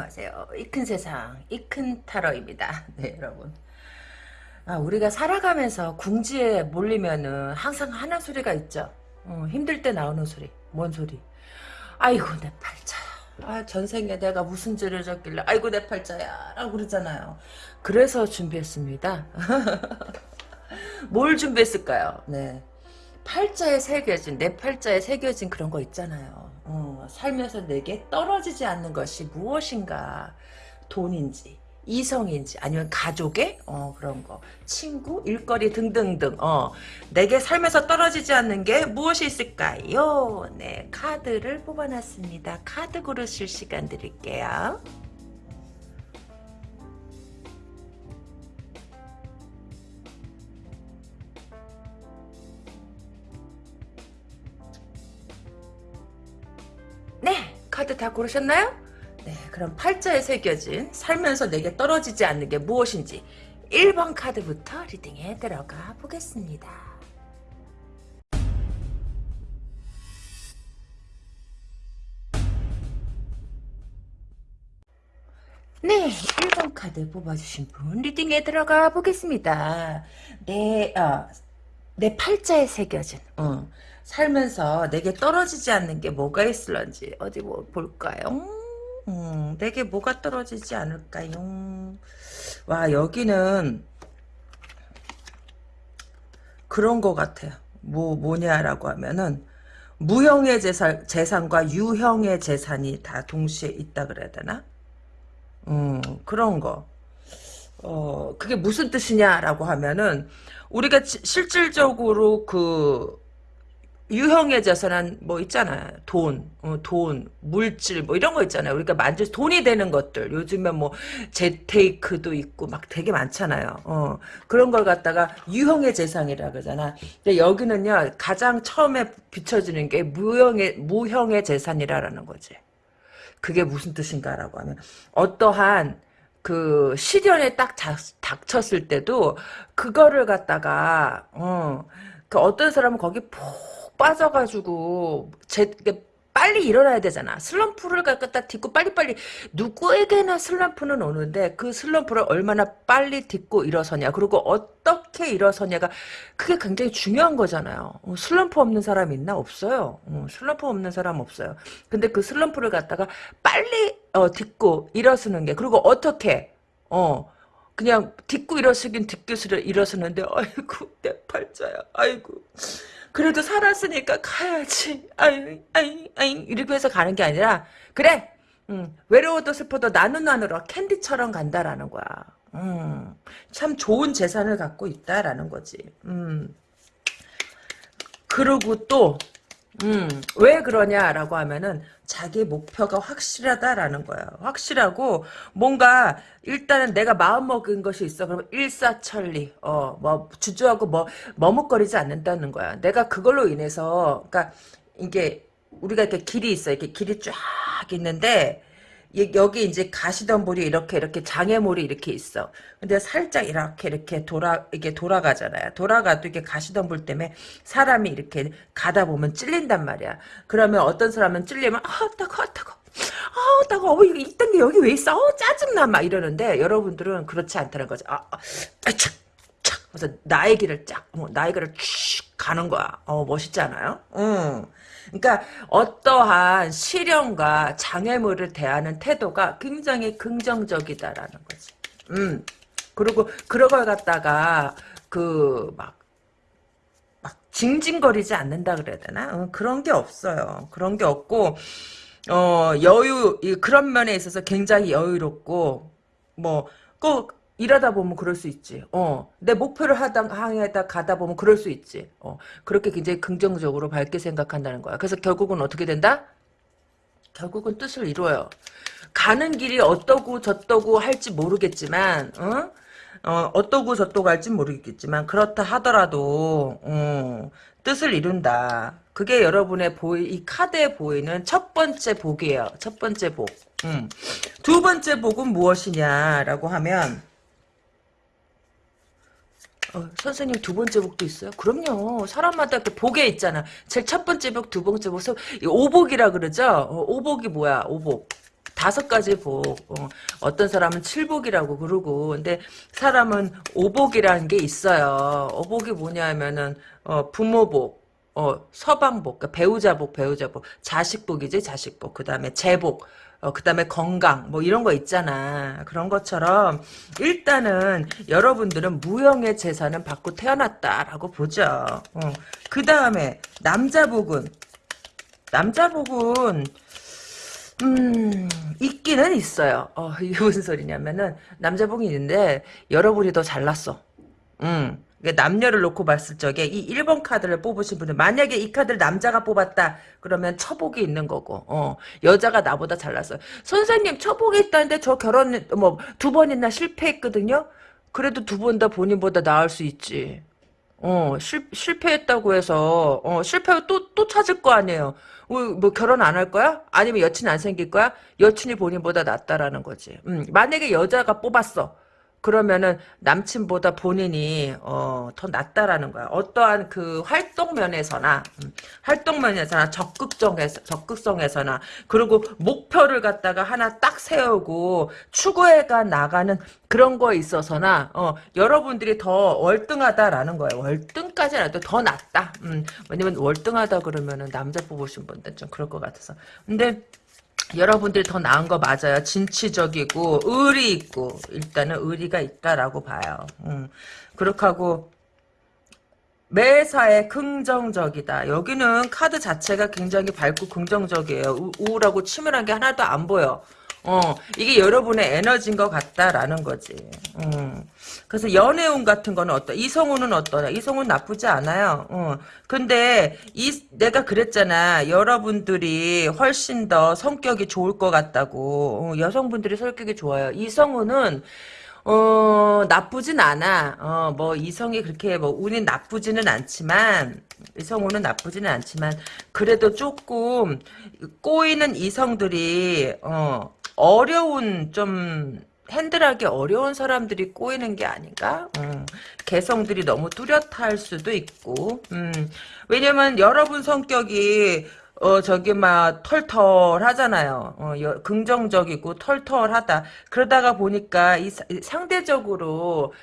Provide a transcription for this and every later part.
안녕하세요. 이 큰 세상, 이 큰 타로입니다. 네, 여러분. 아, 우리가 살아가면서 궁지에 몰리면은 항상 하는 소리가 있죠. 어, 힘들 때 나오는 소리. 뭔 소리? 아이고, 내 팔자야. 아, 전생에 내가 무슨 죄를 졌길래, 아이고, 내 팔자야. 라고 그러잖아요. 그래서 준비했습니다. 뭘 준비했을까요? 네. 팔자에 새겨진, 내 팔자에 새겨진 그런 거 있잖아요. 어, 살면서 내게 떨어지지 않는 것이 무엇인가. 돈인지, 이성인지, 아니면 가족의, 어, 그런 거. 친구, 일거리 등등등, 어, 내게 살면서 떨어지지 않는 게 무엇이 있을까요? 네, 카드를 뽑아놨습니다. 카드 고르실 시간 드릴게요. 카드 다 고르셨나요? 네, 그럼 팔자에 새겨진 살면서 내게 떨어지지 않는 게 무엇인지 1번 카드부터 리딩에 들어가 보겠습니다. 네, 1번 카드 뽑아주신 분 리딩에 들어가 보겠습니다. 내, 어, 내 팔자에 새겨진 어, 살면서 내게 떨어지지 않는 게 뭐가 있을런지 어디 뭐 볼까요? 음, 내게 뭐가 떨어지지 않을까요? 와 여기는 그런 것 같아요. 뭐 뭐냐라고 하면은 무형의 재산, 재산과 유형의 재산이 다 동시에 있다 그래야 되나? 음, 그런 거. 어, 그게 무슨 뜻이냐라고 하면은, 우리가 지- 실질적으로 그, 유형의 재산은 뭐 있잖아요. 돈, 어, 돈, 물질, 뭐 이런 거 있잖아요. 우리가 만질, 돈이 되는 것들. 요즘에 뭐, 재테이크도 있고 막 되게 많잖아요. 어, 그런 걸 갖다가 유형의 재산이라 그러잖아. 근데 여기는요, 가장 처음에 비춰지는 게 무형의, 무형의 재산이라는 거지. 그게 무슨 뜻인가라고 하면 어떠한 그 시련에 딱 자- 닥쳤을 때도 그거를 갖다가 어 그 어떤 사람은 거기 푹 빠져가지고 제 이게 빨리 일어나야 되잖아. 슬럼프를 갖다 딛고 빨리빨리 누구에게나 슬럼프는 오는데 그 슬럼프를 얼마나 빨리 딛고 일어서냐. 그리고 어떻게 일어서냐가 그게 굉장히 중요한 거잖아요. 어, 슬럼프 없는 사람 있나? 없어요. 어, 슬럼프 없는 사람 없어요. 근데 그 슬럼프를 갖다가 빨리 어, 딛고 일어서는 게 그리고 어떻게 어 그냥 딛고 일어서긴 딛고 일어서는데 아이고 내 팔자야. 아이고 그래도 살았으니까 가야지. 아이, 아이, 아이, 이렇게 해서 가는 게 아니라, 그래! 음, 외로워도 슬퍼도 나누 나누러 캔디처럼 간다라는 거야. 음, 참 좋은 재산을 갖고 있다라는 거지. 음. 그리고 또, 음, 왜 그러냐라고 하면은 자기 목표가 확실하다라는 거야. 확실하고 뭔가 일단은 내가 마음 먹은 것이 있어. 그러면 일사천리. 어, 뭐 주저하고 뭐 머뭇거리지 않는다는 거야. 내가 그걸로 인해서 그러니까 이게 우리가 이렇게 길이 있어. 이렇게 길이 쫙 있는데 이- 여기 이제 가시덤불이 이렇게 이렇게 장애물이 이렇게 있어. 근데 살짝 이렇게 이렇게 돌아 이게 돌아가잖아요. 돌아가도 이게 가시덤불 때문에 사람이 이렇게 가다 보면 찔린단 말이야. 그러면 어떤 사람은 찔리면 아 따가 아 따가 아 따가 어 이딴 게 여기 왜 있어? 어 짜증나 막 이러는데 여러분들은 그렇지 않다는 거죠. 아, 아 착, 착. 그래서 나의 길을 쫙, 어, 나의 길을 쭉 가는 거야. 어 멋있지 않아요? 응. 그러니까 어떠한 시련과 장애물을 대하는 태도가 굉장히 긍정적이다라는 거지. 음. 그리고 그런 걸 갖다가 그 막 막 징징거리지 않는다 그래야 되나? 어, 그런 게 없어요. 그런 게 없고 어 여유 이- 그런 면에 있어서 굉장히 여유롭고 뭐꼭 일하다 보면 그럴 수 있지. 어, 내 목표를 하다 항해다 가다 보면 그럴 수 있지. 어, 그렇게 굉장히 긍정적으로 밝게 생각한다는 거야. 그래서 결국은 어떻게 된다? 결국은 뜻을 이루어요. 가는 길이 어떠고 저떠고 할지 모르겠지만, 어? 어, 어떠고 저떠고 할지 모르겠지만, 그렇다 하더라도, 어, 뜻을 이룬다. 그게 여러분의 보이, 이 카드에 보이는 첫 번째 복이에요. 첫 번째 복. 음. 두 번째 복은 무엇이냐라고 하면, 어, 선생님 두 번째 복도 있어요? 그럼요. 사람마다 그 복에 있잖아. 제일 첫 번째 복, 두 번째 복, 이 오복이라 그러죠? 어, 오복이 뭐야? 오복. 다섯 가지 복. 어, 떤 사람은 칠복이라고 그러고 근데 사람은 오복이라는 게 있어요. 오복이 뭐냐면은 어, 부모복, 어, 서방복, 그러니까 배우자복, 배우자복, 자식복이지, 자식복. 그 다음에 재복, 어, 그 다음에 건강, 뭐 이런 거 있잖아. 그런 것처럼, 일단은 여러분들은 무형의 재산은 받고 태어났다라고 보죠. 어. 그 다음에, 남자복은, 남자복은, 음, 있기는 있어요. 어, 이게 무슨 소리냐면은, 남자복이 있는데, 여러분이 더 잘났어. 음. 남녀를 놓고 봤을 적에 이 1번 카드를 뽑으신 분은 만약에 이 카드를 남자가 뽑았다 그러면 처복이 있는 거고 어 여자가 나보다 잘났어요. 선생님 처복이 있다는데 저 결혼 뭐 두 번이나 실패했거든요? 그래도 두 번 다 본인보다 나을 수 있지. 어 실, 실패했다고 해서 어 실패하고 또, 또 찾을 거 아니에요. 뭐, 뭐 결혼 안 할 거야? 아니면 여친 안 생길 거야? 여친이 본인보다 낫다라는 거지. 음, 만약에 여자가 뽑았어 그러면은 남친보다 본인이 어, 더 낫다라는 거야. 어떠한 그 활동 면에서나 음, 활동 면에서나 적극적에서 적극성에서나 그리고 목표를 갖다가 하나 딱 세우고 추구해가 나가는 그런 거에 있어서나 어, 여러분들이 더 월등하다라는 거예요. 월등까지는 아니도 더 낫다. 음, 왜냐면 월등하다 그러면은 남자 뽑으신 분들 좀 그럴 것 같아서. 근데 여러분들이 더 나은 거 맞아요. 진취적이고 의리 있고 일단은 의리가 있다라고 봐요. 음. 그렇게 하고 매사에 긍정적이다. 여기는 카드 자체가 굉장히 밝고 긍정적이에요. 우울하고 치밀한 게 하나도 안 보여. 어, 이게 여러분의 에너지인 것 같다라는 거지. 음. 그래서 연애운 같은 거는 어떠? 이성우는 어떠냐? 이성우는 나쁘지 않아요. 어. 근데 이 내가 그랬잖아. 여러분들이 훨씬 더 성격이 좋을 것 같다고. 어, 여성분들이 성격이 좋아요. 이성우는 어, 나쁘진 않아. 어, 뭐, 이성이 그렇게, 뭐, 운이 나쁘지는 않지만, 이성우는 나쁘지는 않지만, 그래도 조금, 꼬이는 이성들이, 어, 어려운 좀 핸들하기 어려운 사람들이 꼬이는 게 아닌가? 음, 개성들이 너무 뚜렷할 수도 있고 음, 왜냐면 여러분 성격이 어 저기 막 털털하잖아요. 어, 여, 긍정적이고 털털하다. 그러다가 보니까 이, 이 상대적으로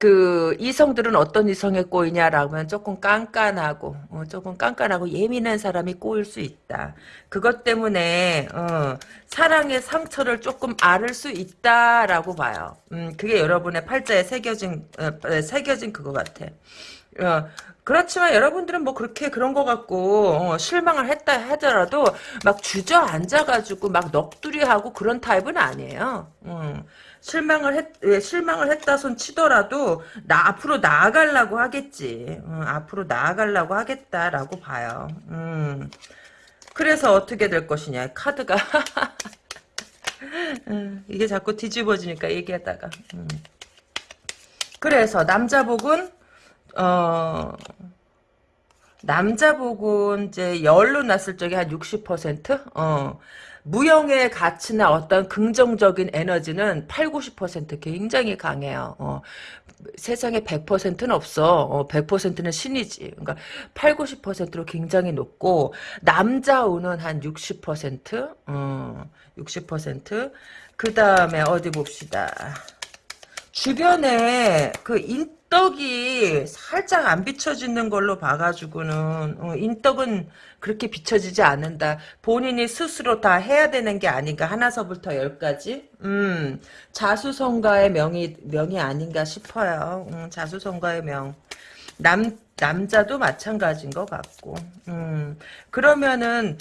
그 이성들은 어떤 이성에 꼬이냐라고 하면 조금 깐깐하고 어, 조금 깐깐하고 예민한 사람이 꼬일 수 있다. 그것 때문에 어, 사랑의 상처를 조금 앓을 수 있다라고 봐요. 음, 그게 여러분의 팔자에 새겨진 어, 새겨진 그거 같아. 어, 그렇지만 여러분들은 뭐 그렇게 그런 거 갖고 어, 실망을 했다 하더라도 막 주저앉아가지고 막 넋두리하고 그런 타입은 아니에요. 음. 실망을 했, 예, 실망을 했다 손 치더라도, 나, 앞으로 나아가려고 하겠지. 음, 앞으로 나아가려고 하겠다라고 봐요. 음. 그래서 어떻게 될 것이냐, 카드가. 음, 이게 자꾸 뒤집어지니까 얘기하다가. 음. 그래서 남자복은, 어, 남자복은 이제 열로 났을 적에 한 60%? 어. 무형의 가치나 어떤 긍정적인 에너지는 8, 90% 굉장히 강해요. 어, 세상에 100%는 없어. 어, 100%는 신이지. 그러니까 8, 90%로 굉장히 높고 남자 운은 한 60%? 어, 60%? 그 다음에 어디 봅시다. 주변에 그 인, 인덕이 살짝 안 비춰지는 걸로 봐가지고는 어, 인덕은 그렇게 비춰지지 않는다. 본인이 스스로 다 해야 되는 게 아닌가. 하나서부터 열까지. 음, 자수성가의 명이 명이 아닌가 싶어요. 음, 자수성가의 명. 남 남자도 마찬가지인 것 같고. 음, 그러면은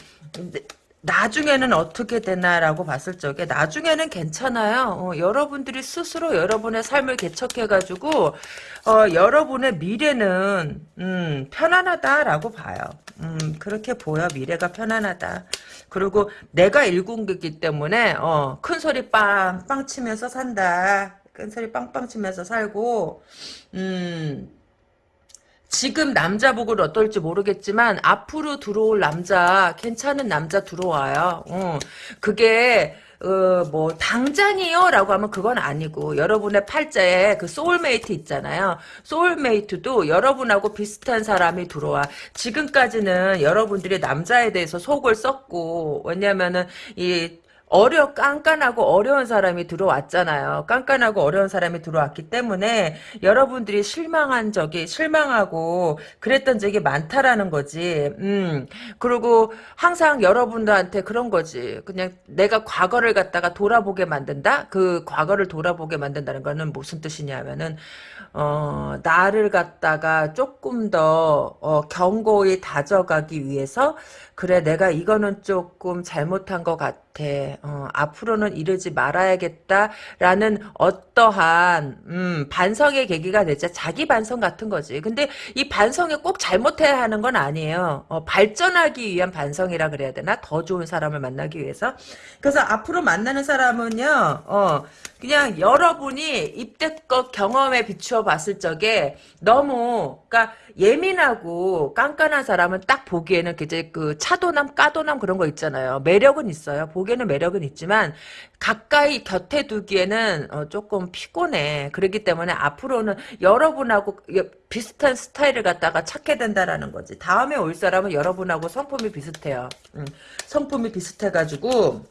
나중에는 어떻게 되나라고 봤을 적에 나중에는 괜찮아요. 어, 여러분들이 스스로 여러분의 삶을 개척해가지고 어, 여러분의 미래는 음, 편안하다라고 봐요. 음, 그렇게 보여 미래가 편안하다. 그리고 내가 일궁극기 때문에 어, 큰 소리 빵빵 치면서 산다. 큰 소리 빵빵 치면서 살고 음. 지금 남자 복은 어떨지 모르겠지만 앞으로 들어올 남자 괜찮은 남자 들어와요. 어, 그게 어, 뭐 당장이요 라고 하면 그건 아니고 여러분의 팔자에 그 소울메이트 있잖아요. 소울메이트도 여러분하고 비슷한 사람이 들어와. 지금까지는 여러분들이 남자에 대해서 속을 썩고 왜냐면은 이 어려 깐깐하고 어려운 사람이 들어왔잖아요. 깐깐하고 어려운 사람이 들어왔기 때문에 여러분들이 실망한 적이 실망하고 그랬던 적이 많다라는 거지. 음. 그리고 항상 여러분들한테 그런 거지. 그냥 내가 과거를 갖다가 돌아보게 만든다. 그 과거를 돌아보게 만든다는 거는 무슨 뜻이냐면은 어, 나를 갖다가 조금 더 어, 견고히 다져가기 위해서 그래 내가 이거는 조금 잘못한 것 같아. 어, 앞으로는 이러지 말아야겠다라는 어떠한 음, 반성의 계기가 되자 자기 반성 같은 거지. 근데 이 반성에 꼭 잘못해야 하는 건 아니에요. 어, 발전하기 위한 반성이라 그래야 되나? 더 좋은 사람을 만나기 위해서. 그래서 앞으로 만나는 사람은요. 어, 그냥 여러분이 입대껏 경험에 비추어 봤을 적에 너무 그러니까 예민하고 깐깐한 사람은 딱 보기에는 이제 그 차도남 까도남 그런 거 있잖아요. 매력은 있어요. 보기에는 매력은 있지만 가까이 곁에 두기에는 어, 조금 피곤해. 그렇기 때문에 앞으로는 여러분하고 비슷한 스타일을 갖다가 찾게 된다라는 거지. 다음에 올 사람은 여러분하고 성품이 비슷해요. 음, 성품이 비슷해가지고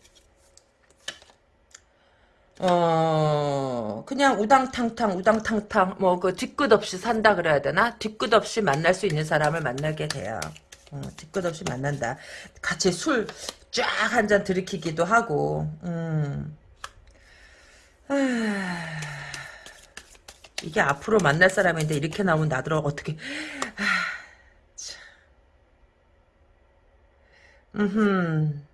어 그냥 우당탕탕 우당탕탕 뭐 그 뒤끝 없이 산다 그래야 되나 뒤끝 없이 만날 수 있는 사람을 만나게 돼요 어, 뒤끝 없이 만난다 같이 술 쫙 한 잔 들이키기도 하고 음. 아, 이게 앞으로 만날 사람인데 이렇게 나오면 나더러 어떻게 아, 참. 음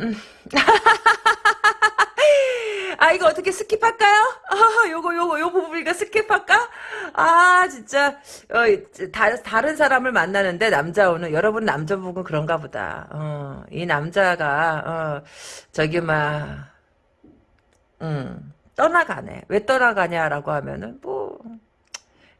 음. 아 이거 어떻게 스킵할까요? 아 요거 요거 요 부분 이거 스킵할까? 아 진짜 어, 다, 다른 사람을 만나는데 남자 오는 여러분 남자분은 그런가 보다. 어, 이 남자가 어, 저기 막 음, 떠나가네. 왜 떠나가냐라고 하면은 뭐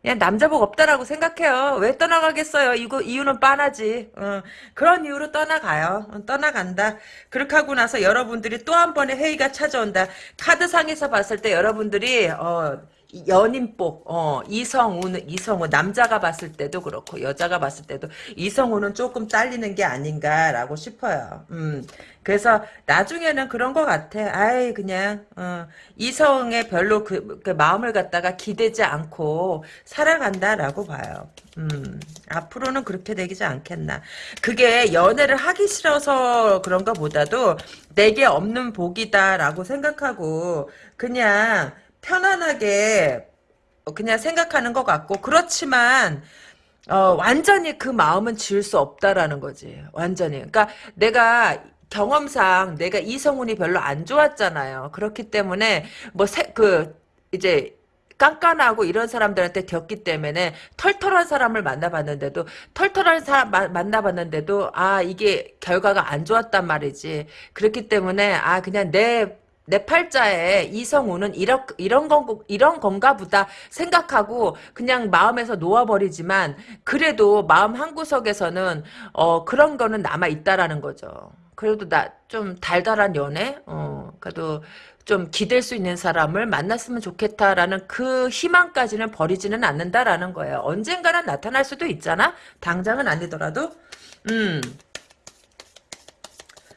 그냥 남자복 없다라고 생각해요. 왜 떠나가겠어요? 이거 이유는 빤하지. 어, 그런 이유로 떠나가요. 어, 떠나간다. 그렇게 하고 나서 여러분들이 또 한 번의 회의가 찾아온다. 카드상에서 봤을 때 여러분들이 어, 연인복, 어, 이성우는, 이성우, 남자가 봤을 때도 그렇고, 여자가 봤을 때도, 이성우는 조금 딸리는 게 아닌가라고 싶어요. 음, 그래서, 나중에는 그런 것 같아. 아이, 그냥, 어, 이성에 별로 그, 그, 마음을 갖다가 기대지 않고, 살아간다라고 봐요. 음, 앞으로는 그렇게 되지 않겠나. 그게 연애를 하기 싫어서 그런가 보다도, 내게 없는 복이다라고 생각하고, 그냥, 편안하게 그냥 생각하는 것 같고 그렇지만 어, 완전히 그 마음은 지울 수 없다라는 거지. 완전히. 그러니까 내가 경험상 내가 이성훈이 별로 안 좋았잖아요. 그렇기 때문에 뭐 그 이제 깐깐하고 이런 사람들한테 겪기 때문에 털털한 사람을 만나봤는데도 털털한 사람 마, 만나봤는데도 아 이게 결과가 안 좋았단 말이지. 그렇기 때문에 아 그냥 내 내 팔자에 이성우는 이런 이런 건 이런 건가 보다 생각하고 그냥 마음에서 놓아버리지만 그래도 마음 한 구석에서는 어 그런 거는 남아 있다라는 거죠. 그래도 나 좀 달달한 연애, 어 그래도 좀 기댈 수 있는 사람을 만났으면 좋겠다라는 그 희망까지는 버리지는 않는다라는 거예요. 언젠가는 나타날 수도 있잖아. 당장은 아니더라도, 음.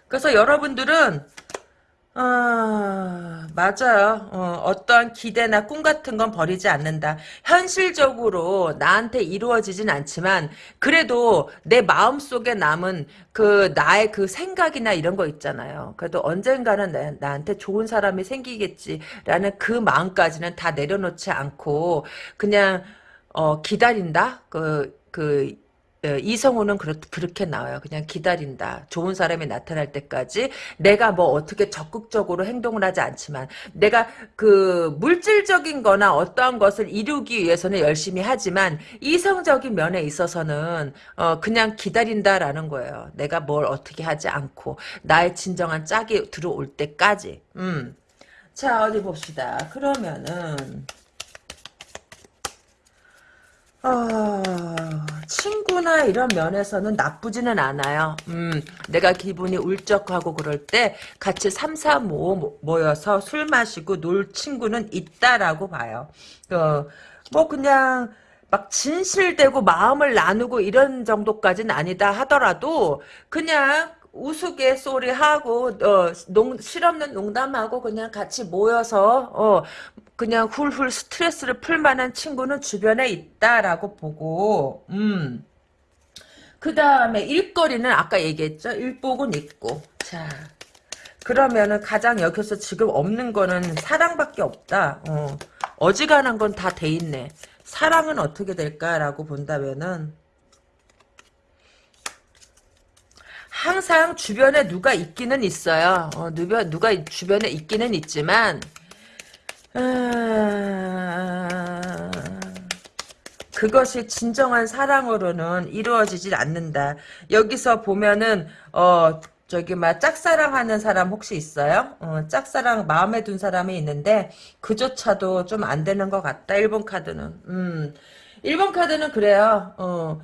그래서 여러분들은 아, 맞아요. 어, 떠한 기대나 꿈 같은 건 버리지 않는다. 현실적으로 나한테 이루어지진 않지만, 그래도 내 마음 속에 남은 그 나의 그 생각이나 이런 거 있잖아요. 그래도 언젠가는 나, 나한테 좋은 사람이 생기겠지라는 그 마음까지는 다 내려놓지 않고, 그냥, 어, 기다린다? 그, 그, 예, 이성우는 그렇, 그렇게 나와요. 그냥 기다린다. 좋은 사람이 나타날 때까지 내가 뭐 어떻게 적극적으로 행동을 하지 않지만 내가 그 물질적인 거나 어떠한 것을 이루기 위해서는 열심히 하지만 이성적인 면에 있어서는 어 그냥 기다린다라는 거예요. 내가 뭘 어떻게 하지 않고 나의 진정한 짝이 들어올 때까지. 음. 자 어디 봅시다. 그러면은 어, 친구나 이런 면에서는 나쁘지는 않아요. 음, 내가 기분이 울적하고 그럴 때 같이 3, 4, 5 모여서 술 마시고 놀 친구는 있다라고 봐요. 어, 뭐 그냥 막 진실되고 마음을 나누고 이런 정도까지는 아니다 하더라도 그냥 우스갯소리하고 어, 농, 실없는 농담하고 그냥 같이 모여서 어, 그냥 훌훌 스트레스를 풀 만한 친구는 주변에 있다라고 보고 음. 그 다음에 일거리는 아까 얘기했죠. 일복은 있고 자 그러면은 가장 여기서 지금 없는 거는 사랑밖에 없다. 어. 어지간한 건 다 돼 있네. 사랑은 어떻게 될까라고 본다면은 항상 주변에 누가 있기는 있어요. 어, 누가, 누가 주변에 있기는 있지만 아... 그것이 진정한 사랑으로는 이루어지질 않는다. 여기서 보면은 어 저기 막 짝사랑하는 사람 혹시 있어요? 어, 짝사랑 마음에 둔 사람이 있는데 그조차도 좀 안 되는 것 같다. 1번 카드는. 음. 1번 카드는 그래요. 어.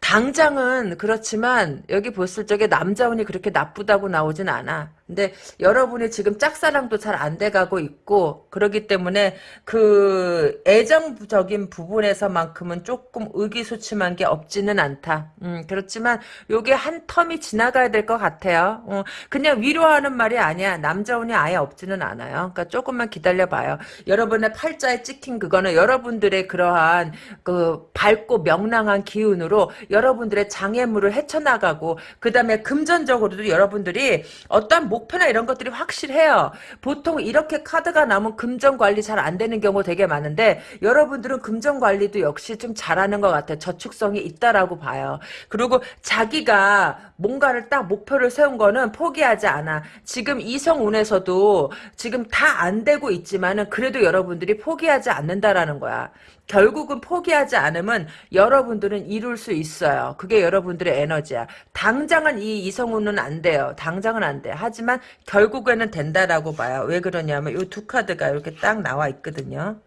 당장은 그렇지만 여기 봤을 적에 남자운이 그렇게 나쁘다고 나오진 않아. 근데 여러분이 지금 짝사랑도 잘 안 돼가고 있고 그러기 때문에 그 애정적인 부분에서만큼은 조금 의기소침한 게 없지는 않다. 음, 그렇지만 요게 한 텀이 지나가야 될 것 같아요. 어, 그냥 위로하는 말이 아니야. 남자운이 아예 없지는 않아요. 그러니까 조금만 기다려봐요. 여러분의 팔자에 찍힌 그거는 여러분들의 그러한 그 밝고 명랑한 기운으로 여러분들의 장애물을 헤쳐나가고 그 다음에 금전적으로도 여러분들이 어떤 목표나 이런 것들이 확실해요. 보통 이렇게 카드가 나오면 금전 관리 잘 안 되는 경우 되게 많은데 여러분들은 금전 관리도 역시 좀 잘하는 것 같아요. 저축성이 있다라고 봐요. 그리고 자기가 뭔가를 딱 목표를 세운 거는 포기하지 않아. 지금 이성운에서도 지금 다 안 되고 있지만은 그래도 여러분들이 포기하지 않는다라는 거야. 결국은 포기하지 않으면 여러분들은 이룰 수 있어요. 그게 여러분들의 에너지야. 당장은 이 이성우는 안 돼요. 당장은 안 돼. 하지만 결국에는 된다라고 봐요. 왜 그러냐면 이 두 카드가 이렇게 딱 나와 있거든요.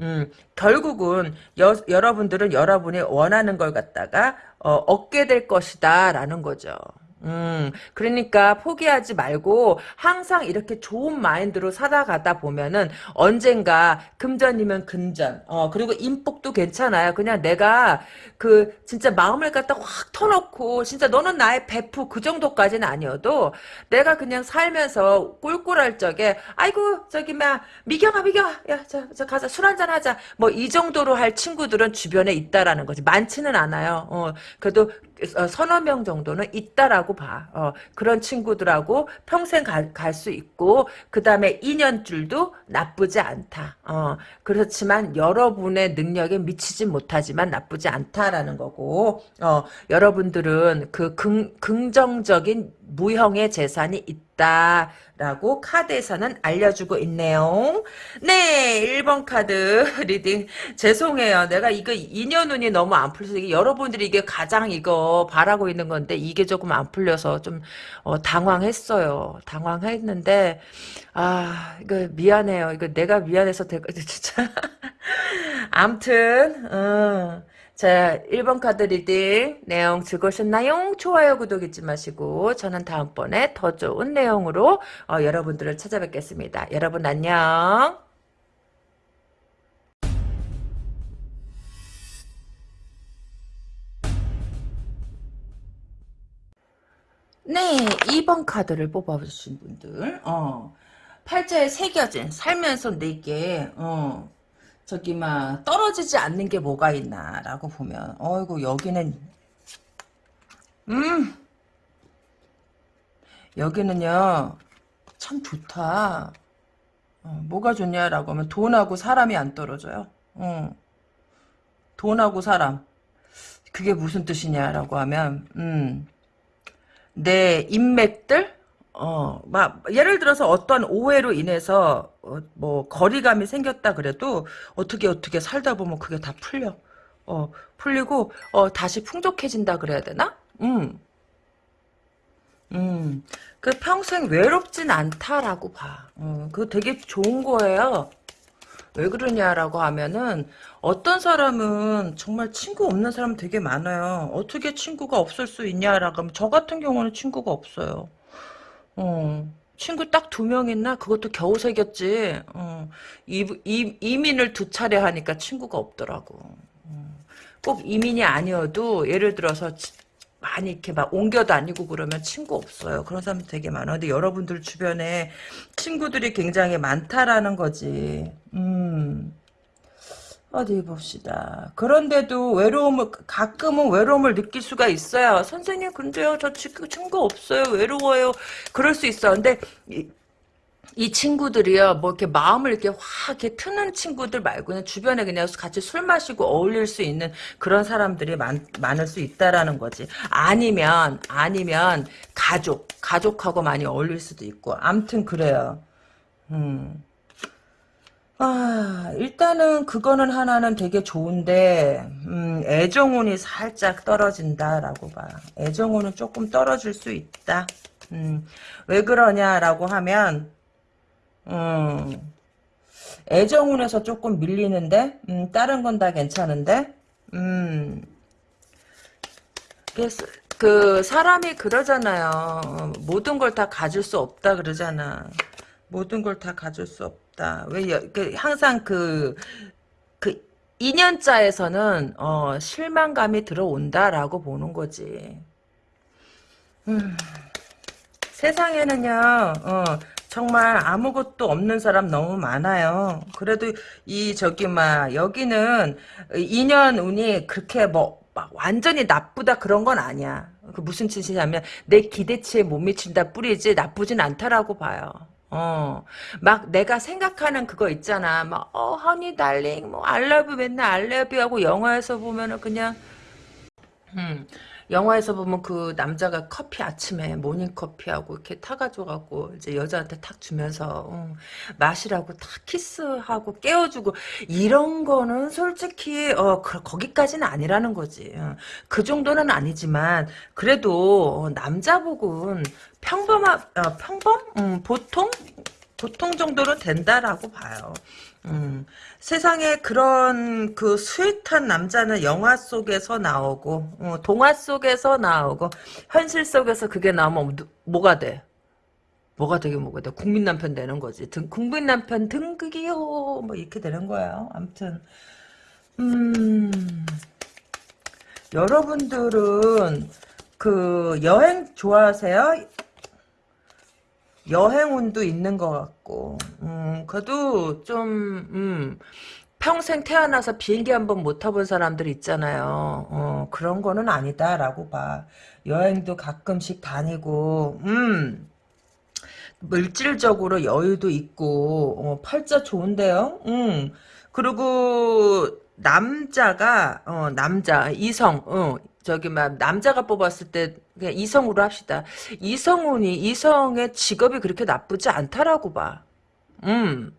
음, 결국은 여, 여러분들은 여러분이 원하는 걸 갖다가 어, 얻게 될 것이다 라는 거죠. 음, 그러니까 포기하지 말고 항상 이렇게 좋은 마인드로 살아가다 보면은 언젠가 금전이면 금전, 어, 그리고 인복도 괜찮아요. 그냥 내가 그 진짜 마음을 갖다 확 터놓고 진짜 너는 나의 베프 그 정도까지는 아니어도 내가 그냥 살면서 꿀꿀할 적에 아이고 저기 막 미경아 미경아 야 저 저 가자 술 한잔 하자 뭐 이 정도로 할 친구들은 주변에 있다라는 거지 많지는 않아요. 어, 그래도 어, 서너 명 정도는 있다라고 봐. 어, 그런 친구들하고 평생 갈 수 있고 그 다음에 인연줄도 나쁘지 않다. 어, 그렇지만 여러분의 능력에 미치지 못하지만 나쁘지 않다라는 거고 어, 여러분들은 그 긍, 긍정적인 무형의 재산이 있다 라고 카드에서는 알려주고 있네요. 네, 1번 카드 reading 죄송해요. 내가 이거 인연 운이 너무 안 풀려서 여러분들이 이게 가장 이거 바라고 있는 건데 이게 조금 안 풀려서 좀 어, 당황했어요. 당황했는데 아 이거 미안해요. 이거 내가 미안해서 될 진짜 암튼 어. 자, 1번 카드 reading 내용 즐거우셨나요? 좋아요, 구독 잊지 마시고 저는 다음번에 더 좋은 내용으로 어, 여러분들을 찾아뵙겠습니다. 여러분 안녕. 네, 2번 카드를 뽑아주신 분들, 어, 팔자에 새겨진 살면서 내게, 어, 저기 막 떨어지지 않는 게 뭐가 있나라고 보면 어이구 여기는 음! 여기는요 참 좋다. 어, 뭐가 좋냐라고 하면 돈하고 사람이 안 떨어져요. 어. 돈하고 사람. 그게 무슨 뜻이냐라고 하면 음, 내 인맥들 어, 막, 예를 들어서 어떤 오해로 인해서, 어, 뭐, 거리감이 생겼다 그래도, 어떻게 어떻게 살다 보면 그게 다 풀려. 어, 풀리고, 어, 다시 풍족해진다 그래야 되나? 음. 음. 그 평생 외롭진 않다라고 봐. 어, 그거 되게 좋은 거예요. 왜 그러냐라고 하면은, 어떤 사람은 정말 친구 없는 사람 되게 많아요. 어떻게 친구가 없을 수 있냐라고 하면, 저 같은 경우는 친구가 없어요. 어. 친구 딱 두 명 있나? 그것도 겨우 새겼지. 어. 이, 이, 이민을 두 차례 하니까 친구가 없더라고. 어. 꼭 이민이 아니어도 예를 들어서 많이 이렇게 막 옮겨 다니고 그러면 친구 없어요. 그런 사람 되게 많아. 근데 여러분들 주변에 친구들이 굉장히 많다라는 거지. 음. 어디 봅시다. 그런데도 외로움을 가끔은 외로움을 느낄 수가 있어요. 선생님 근데요 저 친구 없어요 외로워요. 그럴 수 있어. 근데 이, 이 친구들이요, 뭐 이렇게 마음을 이렇게 확 이렇게 트는 친구들 말고는 주변에 그냥 같이 술 마시고 어울릴 수 있는 그런 사람들이 많, 많을 수 있다라는 거지. 아니면, 아니면, 가족, 가족하고 많이 어울릴 수도 있고. 암튼 그래요. 음. 아, 일단은 그거는 하나는 되게 좋은데, 음, 애정운이 살짝 떨어진다라고 봐. 애정운은 조금 떨어질 수 있다. 음, 왜 그러냐라고 하면, 음, 애정운에서 조금 밀리는데, 음, 다른 건 다 괜찮은데, 음, 그 사람이 그러잖아요. 어, 모든 걸 다 가질 수 없다 그러잖아. 모든 걸 다 가질 수 없다. 왜 여, 그 항상 그 그 2년자에서는 어, 실망감이 들어온다라고 보는 거지. 음, 세상에는요. 어, 정말 아무것도 없는 사람 너무 많아요. 그래도 이 저기 막 여기는 인연 운이 그렇게 뭐막 완전히 나쁘다 그런 건 아니야. 그 무슨 뜻이냐면 내 기대치에 못 미친다 뿌리지 나쁘진 않다라고 봐요. 어, 막 내가 생각하는 그거 있잖아. 막, 어, 허니 달링, 뭐, 알러뷰 맨날 알러뷰 하고 영화에서 보면은 그냥, 음, 영화에서 보면 그 남자가 커피 아침에 모닝커피하고 이렇게 타가지고 이제 여자한테 탁 주면서 어, 마시라고 탁 키스하고 깨워주고 이런 거는 솔직히 어 그, 거기까지는 아니라는 거지. 어, 그 정도는 아니지만 그래도 어, 남자복은 평범한 어, 평범 음, 보통 보통 정도는 된다라고 봐요. 음, 세상에 그런 그 스윗한 남자는 영화 속에서 나오고 어, 동화 속에서 나오고 현실 속에서 그게 나오면 누, 뭐가 돼? 뭐가 되게 뭐가 돼? 국민 남편 되는 거지. 등, 국민 남편 등극이요. 뭐 이렇게 되는 거예요. 아무튼 음 여러분들은 그 여행 좋아하세요? 여행운도 있는 것 같고, 음, 그래도 좀, 음, 평생 태어나서 비행기 한 번 못 타본 사람들 있잖아요. 어, 그런 거는 아니다라고 봐. 여행도 가끔씩 다니고, 음, 물질적으로 여유도 있고, 어, 팔자 좋은데요? 음, 그리고, 남자가, 어, 남자, 이성, 어, 저기 막 남자가 뽑았을 때 그냥 이성으로 합시다. 이성운이 이성의 직업이 그렇게 나쁘지 않다라고 봐. 음.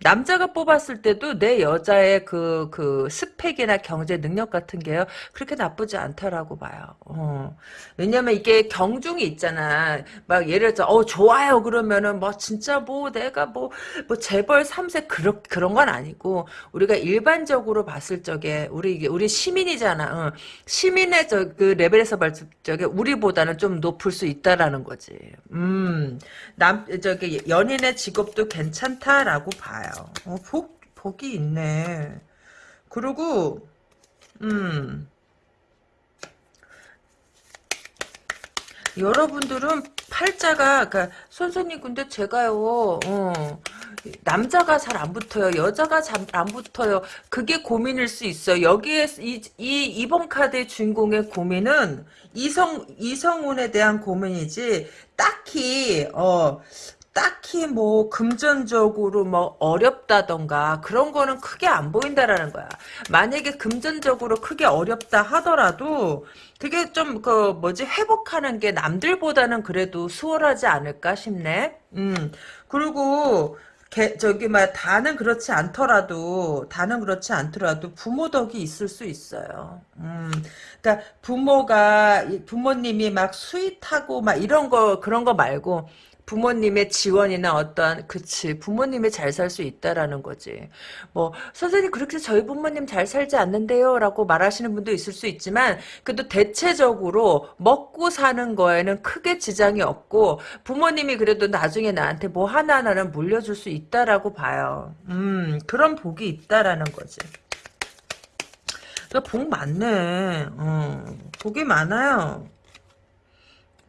남자가 뽑았을 때도 내 여자의 그, 그, 스펙이나 경제 능력 같은 게요, 그렇게 나쁘지 않다라고 봐요. 어. 왜냐면 이게 경중이 있잖아. 막 예를 들어, 어, 좋아요. 그러면은 뭐 진짜 뭐 내가 뭐, 뭐 재벌 3세 그런, 그런 건 아니고, 우리가 일반적으로 봤을 적에, 우리 우리 시민이잖아. 어. 시민의 저, 그 레벨에서 봤을 적에 우리보다는 좀 높을 수 있다라는 거지. 음, 남, 저기, 연인의 직업도 괜찮다라고 봐요. 어, 복, 복이 있네. 그리고, 음, 여러분들은 팔자가, 그니까, 선생님, 근데 제가요, 어, 남자가 잘 안 붙어요. 여자가 잘 안 붙어요. 그게 고민일 수 있어요. 여기에, 이, 이, 이번 카드의 주인공의 고민은 이성, 이성운에 대한 고민이지, 딱히, 어, 딱히 뭐 금전적으로 뭐 어렵다던가 그런 거는 크게 안 보인다라는 거야. 만약에 금전적으로 크게 어렵다 하더라도 되게 좀 그 뭐지 회복하는 게 남들보다는 그래도 수월하지 않을까 싶네. 음 그리고 개, 저기 막 다는 그렇지 않더라도 다는 그렇지 않더라도 부모 덕이 있을 수 있어요. 음, 그러니까 부모가 부모님이 막 sweet하고 막 이런 거 그런 거 말고 부모님의 지원이나 어떠한 그치 부모님이 잘 살 수 있다라는 거지 뭐 선생님 그렇게 저희 부모님 잘 살지 않는데요 라고 말하시는 분도 있을 수 있지만 그래도 대체적으로 먹고 사는 거에는 크게 지장이 없고 부모님이 그래도 나중에 나한테 뭐 하나하나는 물려줄 수 있다라고 봐요 음 그런 복이 있다라는 거지 복 많네. 어, 복이 많아요.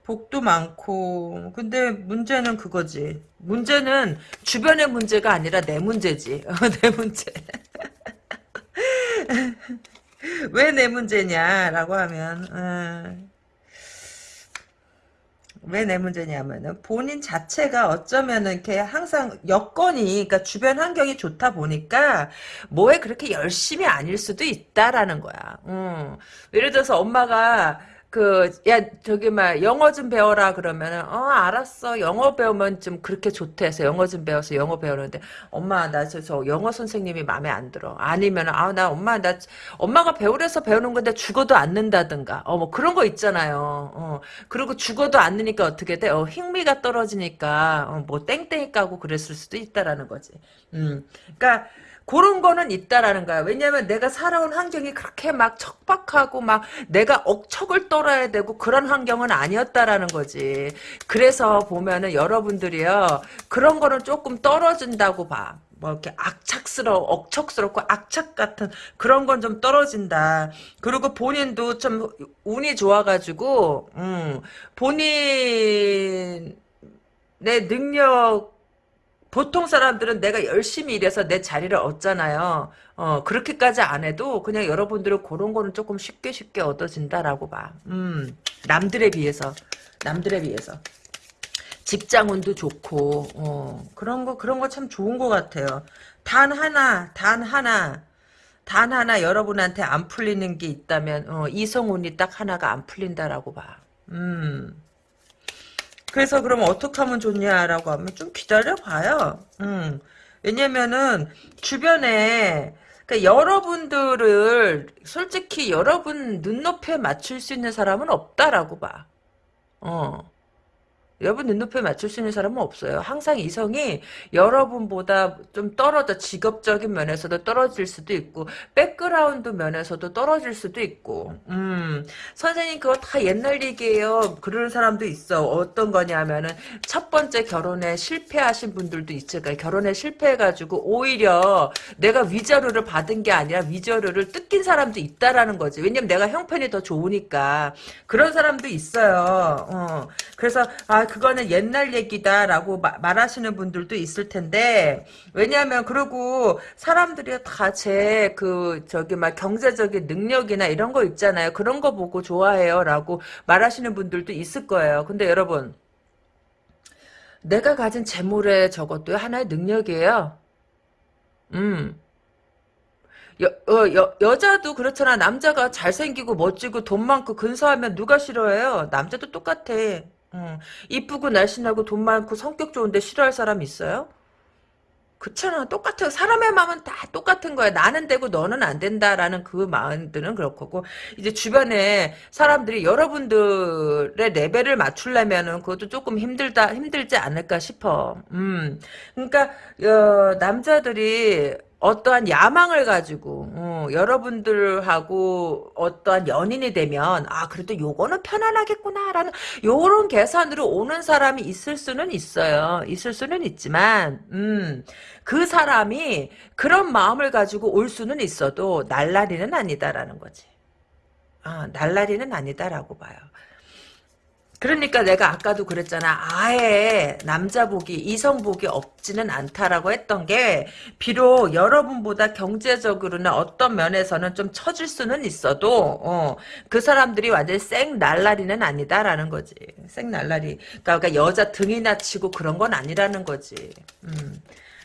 복도 많고 근데 문제는 그거지. 문제는 주변의 문제가 아니라 내 문제지. 어, 내 문제. 왜 내 문제냐라고 하면 어, 왜내 문제냐면은 본인 자체가 어쩌면은 이렇게 항상 여건이 그러니까 주변 환경이 좋다 보니까 뭐에 그렇게 열심히 아닐 수도 있다라는 거야. 음. 예를 들어서 엄마가 그, 야, 저기, 막, 영어 좀 배워라, 그러면은, 어, 알았어. 영어 배우면 좀 그렇게 좋대 해서 영어 좀 배워서 영어 배우는데, 엄마, 나 저, 저 영어 선생님이 마음에 안 들어. 아니면, 아, 나 엄마, 나, 엄마가 배우래서 배우는 건데 죽어도 안 는다든가. 어, 뭐 그런 거 있잖아요. 어, 그리고 죽어도 안 느니까 어떻게 돼? 어, 흥미가 떨어지니까, 어, 뭐 땡땡이 까고 그랬을 수도 있다라는 거지. 음. 그니까, 그런 거는 있다라는 거야. 왜냐면 내가 살아온 환경이 그렇게 막 척박하고 막 내가 억척을 떨어야 되고 그런 환경은 아니었다라는 거지. 그래서 보면은 여러분들이요. 그런 거는 조금 떨어진다고 봐. 뭐 이렇게 악착스러워 억척스럽고 악착 같은 그런 건 좀 떨어진다. 그리고 본인도 좀 운이 좋아가지고 음, 본인 내 능력 보통 사람들은 내가 열심히 일해서 내 자리를 얻잖아요. 어, 그렇게까지 안 해도 그냥 여러분들은 그런 거는 조금 쉽게 쉽게 얻어진다라고 봐. 음, 남들에 비해서. 남들에 비해서. 직장운도 좋고, 어, 그런 거, 그런 거 참 좋은 것 같아요. 단 하나, 단 하나, 단 하나 여러분한테 안 풀리는 게 있다면, 어, 이성운이 딱 하나가 안 풀린다라고 봐. 음. 그래서 그럼 어떻게 하면 좋냐라고 하면 좀 기다려봐요. 음. 왜냐면은 주변에 그러니까 여러분들을 솔직히 여러분 눈높이에 맞출 수 있는 사람은 없다라고 봐. 어. 여러분 눈높이에 맞출 수 있는 사람은 없어요. 항상 이성이 여러분보다 좀 떨어져 직업적인 면에서도 떨어질 수도 있고 백그라운드 면에서도 떨어질 수도 있고 음 선생님 그거 다 옛날 얘기예요. 그러는 사람도 있어. 어떤 거냐면은 첫 번째 결혼에 실패하신 분들도 있죠. 그러니까 결혼에 실패해가지고 오히려 내가 위자료를 받은 게 아니라 위자료를 뜯긴 사람도 있다라는 거지. 왜냐면 내가 형편이 더 좋으니까 그런 사람도 있어요. 어. 그래서 아 그거는 옛날 얘기다라고 마, 말하시는 분들도 있을 텐데 왜냐하면 그리고 사람들이 다 제 그 저기 막 경제적인 능력이나 이런 거 있잖아요. 그런 거 보고 좋아해요라고 말하시는 분들도 있을 거예요. 근데 여러분 내가 가진 재물에 저것도 하나의 능력이에요. 음. 여, 어, 여, 여자도 그렇잖아. 남자가 잘생기고 멋지고 돈 많고 근사하면 누가 싫어해요? 남자도 똑같아. 음, 이쁘고 날씬하고 돈 많고 성격 좋은데 싫어할 사람 있어요? 그렇잖아. 똑같아요. 사람의 마음은 다 똑같은 거야. 나는 되고 너는 안 된다라는 그 마음들은 그렇고 이제 주변에 사람들이 여러분들의 레벨을 맞추려면은 그것도 조금 힘들다 힘들지 않을까 싶어. 음. 그러니까 어, 남자들이 어떠한 야망을 가지고 어, 여러분들하고 어떠한 연인이 되면 아 그래도 요거는 편안하겠구나라는 요런 계산으로 오는 사람이 있을 수는 있어요. 있을 수는 있지만 음, 그 사람이 그런 마음을 가지고 올 수는 있어도 날라리는 아니다라는 거지. 아, 날라리는 아니다라고 봐요. 그러니까 내가 아까도 그랬잖아. 아예 남자복이 이성복이 없지는 않다라고 했던 게 비록 여러분보다 경제적으로나 어떤 면에서는 좀 처질 수는 있어도 어, 그 사람들이 완전히 생 날라리는 아니다라는 거지. 생 날라리. 그러니까 여자 등이나 치고 그런 건 아니라는 거지. 음.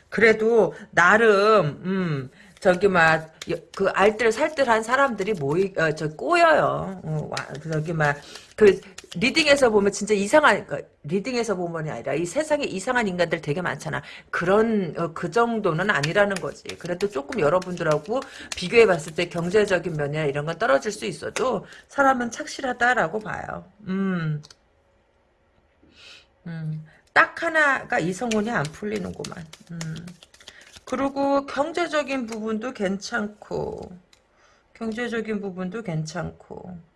그래도 나름 음, 저기 막 그 알뜰살뜰한 사람들이 모이 어, 저 꼬여요. 어, 와, 저기 막그 리딩에서 보면 진짜 이상한 그 리딩에서 보면이 아니라 이 세상에 이상한 인간들 되게 많잖아. 그런 어, 그 정도는 아니라는 거지. 그래도 조금 여러분들하고 비교해 봤을 때 경제적인 면이나 이런 건 떨어질 수 있어도 사람은 착실하다라고 봐요. 음. 음. 딱 하나가 이성운이 안 풀리는구만. 음. 그리고 경제적인 부분도 괜찮고 경제적인 부분도 괜찮고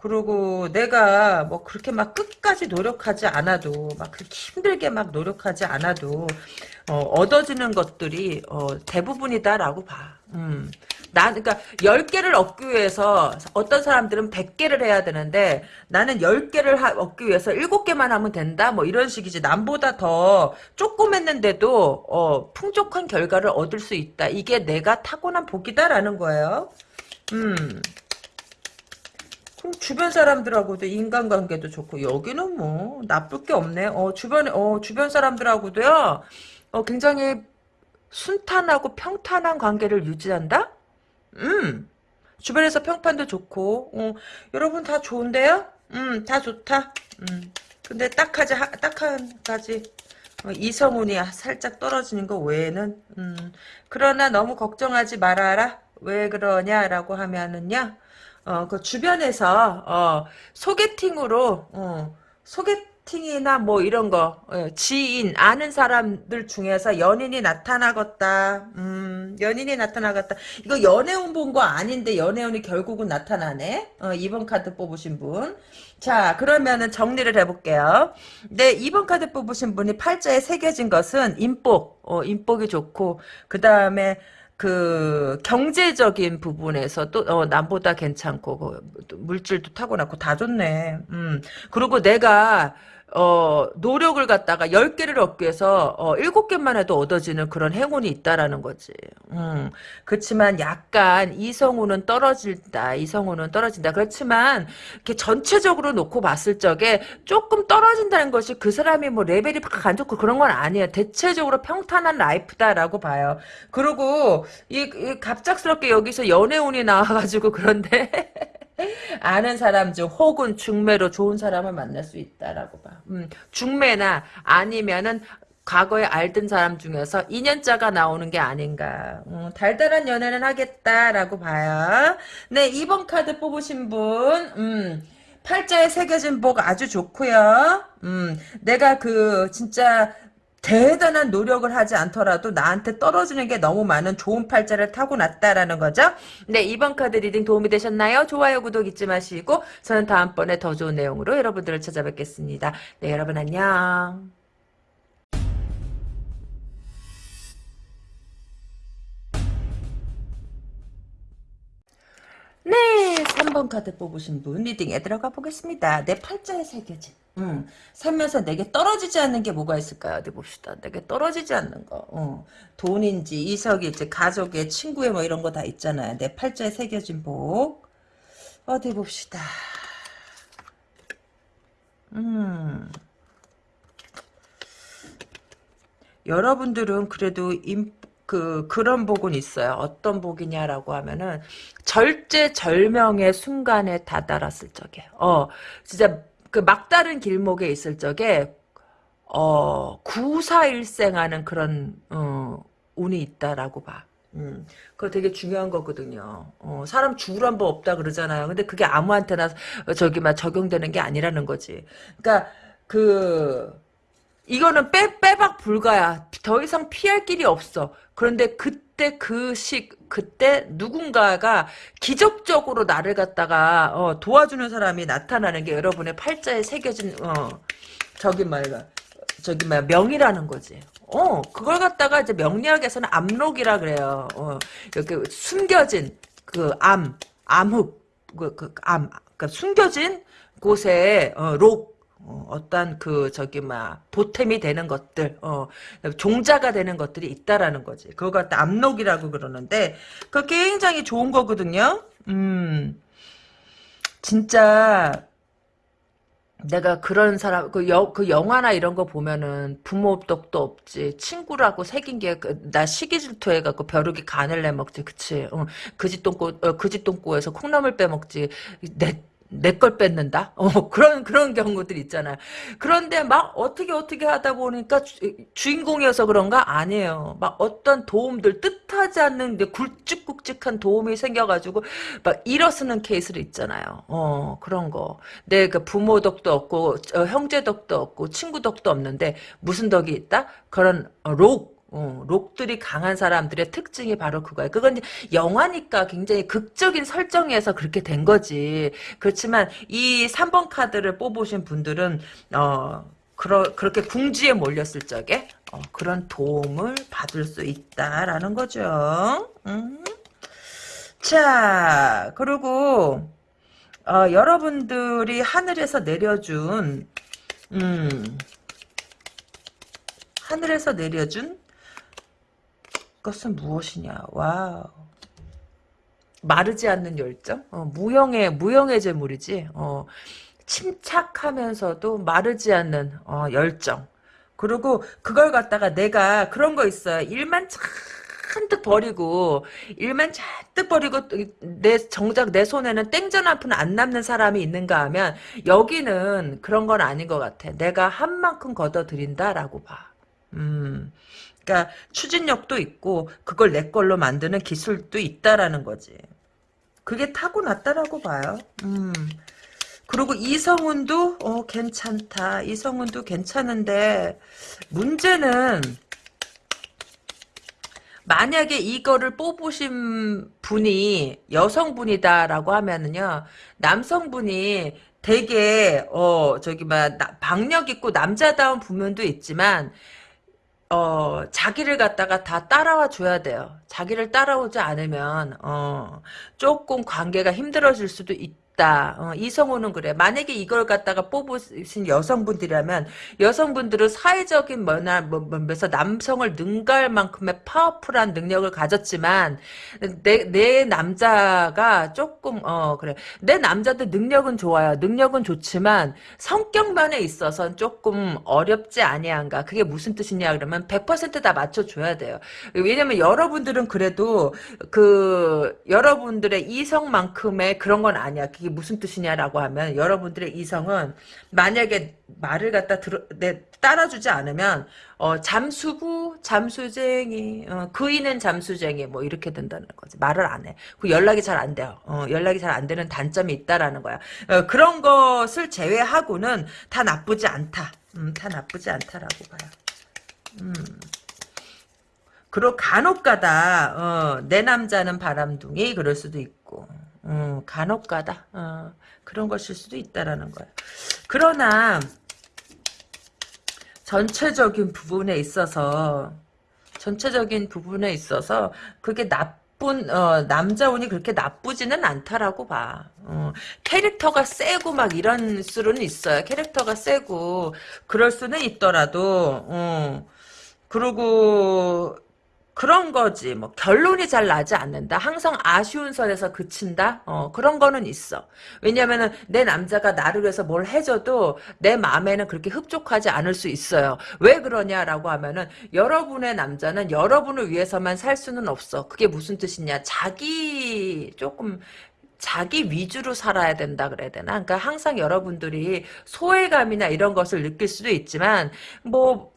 그리고 내가 뭐 그렇게 막 끝까지 노력하지 않아도 막 그렇게 힘들게 막 노력하지 않아도 어, 얻어지는 것들이 어, 대부분이다라고 봐. 음. 나, 그러니까 10개를 얻기 위해서 어떤 사람들은 100개를 해야 되는데 나는 10개를 하, 얻기 위해서 7개만 하면 된다? 뭐 이런 식이지. 남보다 더 조금 했는데도, 어, 풍족한 결과를 얻을 수 있다. 이게 내가 타고난 복이다라는 거예요. 음. 주변 사람들하고도 인간관계도 좋고 여기는 뭐 나쁠 게 없네. 어 주변에 어 주변 사람들하고도요. 어 굉장히 순탄하고 평탄한 관계를 유지한다. 음. 주변에서 평판도 좋고 어, 여러분 다 좋은데요? 음, 다 좋다. 음. 근데 딱하지 딱한 가지 어, 이성운이 살짝 떨어지는 거 외에는 음. 그러나 너무 걱정하지 말아라. 왜 그러냐라고 하면은요. 어, 그 주변에서, 어, 소개팅으로, 어, 소개팅이나 뭐 이런 거, 어, 지인, 아는 사람들 중에서 연인이 나타나겠다. 음, 연인이 나타나겠다. 이거 연애운 본 거 아닌데 연애운이 결국은 나타나네. 어, 2번 카드 뽑으신 분. 자, 그러면은 정리를 해볼게요. 네, 2번 카드 뽑으신 분이 팔자에 새겨진 것은 인복, 어, 인복이 좋고, 그 다음에, 그 경제적인 부분에서 또 어, 남보다 괜찮고 그, 물질도 타고났고 다 좋네. 음. 그리고 내가 어, 노력을 갖다가 10개를 얻기 위해서, 어, 7개만 해도 얻어지는 그런 행운이 있다라는 거지. 음, 그렇지만 약간 이성우는 떨어진다. 이성우는 떨어진다. 그렇지만, 이렇게 전체적으로 놓고 봤을 적에 조금 떨어진다는 것이 그 사람이 뭐 레벨이 막안 좋고 그런 건 아니에요. 대체적으로 평탄한 라이프다라고 봐요. 그리고, 이, 이 갑작스럽게 여기서 연애운이 나와가지고 그런데, 아는 사람 중 혹은 중매로 좋은 사람을 만날 수 있다라고 봐. 음, 중매나 아니면은 과거에 알던 사람 중에서 인연자가 나오는 게 아닌가. 음, 달달한 연애는 하겠다라고 봐요. 네, 2번 카드 뽑으신 분, 음, 팔자에 새겨진 복 아주 좋고요. 음, 내가 그 진짜 대단한 노력을 하지 않더라도 나한테 떨어지는 게 너무 많은 좋은 팔자를 타고났다라는 거죠. 네, 2번 카드 reading 도움이 되셨나요? 좋아요, 구독 잊지 마시고 저는 다음번에 더 좋은 내용으로 여러분들을 찾아뵙겠습니다. 네, 여러분 안녕. 네, 3번 카드 뽑으신 분 reading에 들어가 보겠습니다. 내 팔자에 새겨진 음, 살면서 내게 떨어지지 않는 게 뭐가 있을까요? 어디 봅시다. 내게 떨어지지 않는 거. 어, 돈인지 이석일지 가족의 친구의 뭐 이런 거 다 있잖아요. 내 팔자에 새겨진 복. 어디 봅시다. 음. 여러분들은 그래도 임, 그 그런 복은 있어요. 어떤 복이냐라고 하면은 절제절명의 순간에 다다랐을 적에, 어 진짜 그 막다른 길목에 있을 적에 어 구사일생하는 그런 어 운이 있다라고 봐. 음, 그거 되게 중요한 거거든요. 어, 사람 죽으란 법 없다 그러잖아요. 근데 그게 아무한테나 저기 막 적용되는 게 아니라는 거지. 그러니까 그 이거는 빼, 빼박 불가야. 더 이상 피할 길이 없어. 그런데 그 때 그 식, 그때 누군가가 기적적으로 나를 갖다가, 어, 도와주는 사람이 나타나는 게 여러분의 팔자에 새겨진, 어, 저기 말이야. 저기 뭐야, 명이라는 거지. 어, 그걸 갖다가 이제 명리학에서는 암록이라 그래요. 어, 이렇게 숨겨진 그 암, 암흑, 그, 그, 암, 그 숨겨진 곳에, 어, 록, 어, 떤그 저기 막 보탬이 되는 것들, 어, 종자가 되는 것들이 있다라는 거지. 그거 갖다 압록이라고 그러는데 그 굉장히 좋은 거거든요. 음, 진짜 내가 그런 사람 그, 여, 그 영화나 이런 거 보면은 부모 덕도 없지. 친구라고 새긴 게나 그, 시기 질투해 갖고 벼룩이 간을 내 먹지. 그치? 어, 그짓돈고 어, 그짓돈고에서 콩나물 빼 먹지. 내 내 걸 뺏는다? 어, 그런, 그런 경우들 있잖아요. 그런데 막 어떻게 어떻게 하다 보니까 주, 인공이어서 그런가? 아니에요. 막 어떤 도움들, 뜻하지 않는데 굵직굵직한 도움이 생겨가지고 막 일어서는 케이스를 있잖아요. 어, 그런 거. 내 그 부모 덕도 없고, 어, 형제 덕도 없고, 친구 덕도 없는데 무슨 덕이 있다? 그런 록, 어, 록들이 강한 사람들의 특징이 바로 그거예요. 그건 영화니까 굉장히 극적인 설정에서 그렇게 된 거지. 그렇지만 이 3번 카드를 뽑으신 분들은 어 그러, 그렇게 궁지에 몰렸을 적에 어, 그런 도움을 받을 수 있다라는 거죠. 음. 자, 그리고 어, 여러분들이 하늘에서 내려준 음, 하늘에서 내려준 것은 무엇이냐? 와우. 마르지 않는 열정? 어, 무형의 무형의 재물이지. 어, 침착하면서도 마르지 않는 어, 열정. 그리고 그걸 갖다가 내가 그런 거 있어요. 일만 잔뜩 버리고 일만 잔뜩 버리고 내 정작 내 손에는 땡전 한 푼 안 남는 사람이 있는가 하면 여기는 그런 건 아닌 것 같아. 내가 한 만큼 걷어들인다라고 봐. 음. 그러니까 추진력도 있고 그걸 내 걸로 만드는 기술도 있다라는 거지. 그게 타고났다라고 봐요. 음. 그리고 이성훈도 어 괜찮다. 이성훈도 괜찮은데 문제는 만약에 이거를 뽑으신 분이 여성분이다라고 하면은요 남성분이 되게 어 저기 막 박력 있고 남자다운 부면도 있지만 어, 자기를 갖다가 다 따라와 줘야 돼요. 자기를 따라오지 않으면, 어, 조금 관계가 힘들어질 수도 있, 있다. 어, 이성우는 그래. 만약에 이걸 갖다가 뽑으신 여성분들이라면 여성분들은 사회적인 뭐나 뭐면서 남성을 능가할 만큼의 파워풀한 능력을 가졌지만 내, 내 남자가 조금 어 그래. 내 남자도 능력은 좋아요. 능력은 좋지만 성격면에 있어서 조금 어렵지 아니한가. 그게 무슨 뜻이냐 그러면 100%다 맞춰줘야 돼요. 왜냐면 여러분들은 그래도 그 여러분들의 이성만큼의 그런 건 아니야. 그게 무슨 뜻이냐라고 하면 여러분들의 이성은 만약에 말을 갖다 들어, 내, 따라주지 않으면 어, 잠수부, 잠수쟁이, 어, 그이는 잠수쟁이 뭐 이렇게 된다는 거지. 말을 안 해. 그 연락이 잘 안 돼요. 어, 연락이 잘 안 되는 단점이 있다라는 거야. 어, 그런 것을 제외하고는 다 나쁘지 않다. 음, 다 나쁘지 않다라고 봐요. 음. 그리고 간혹가다 어, 내 남자는 바람둥이 그럴 수도 있고 음, 간혹가다 어, 그런 것일 수도 있다라는 거야. 그러나 전체적인 부분에 있어서 전체적인 부분에 있어서 그게 나쁜 어, 남자 운이 그렇게 나쁘지는 않다라고 봐. 어, 캐릭터가 세고 막 이런 수는 있어요. 캐릭터가 세고 그럴 수는 있더라도 어, 그리고 그런 거지. 뭐 결론이 잘 나지 않는다. 항상 아쉬운 선에서 그친다. 어, 그런 거는 있어. 왜냐면은 내 남자가 나를 위해서 뭘 해줘도 내 마음에는 그렇게 흡족하지 않을 수 있어요. 왜 그러냐라고 하면은 여러분의 남자는 여러분을 위해서만 살 수는 없어. 그게 무슨 뜻이냐? 자기 조금 자기 위주로 살아야 된다 그래야 되나? 그러니까 항상 여러분들이 소외감이나 이런 것을 느낄 수도 있지만 뭐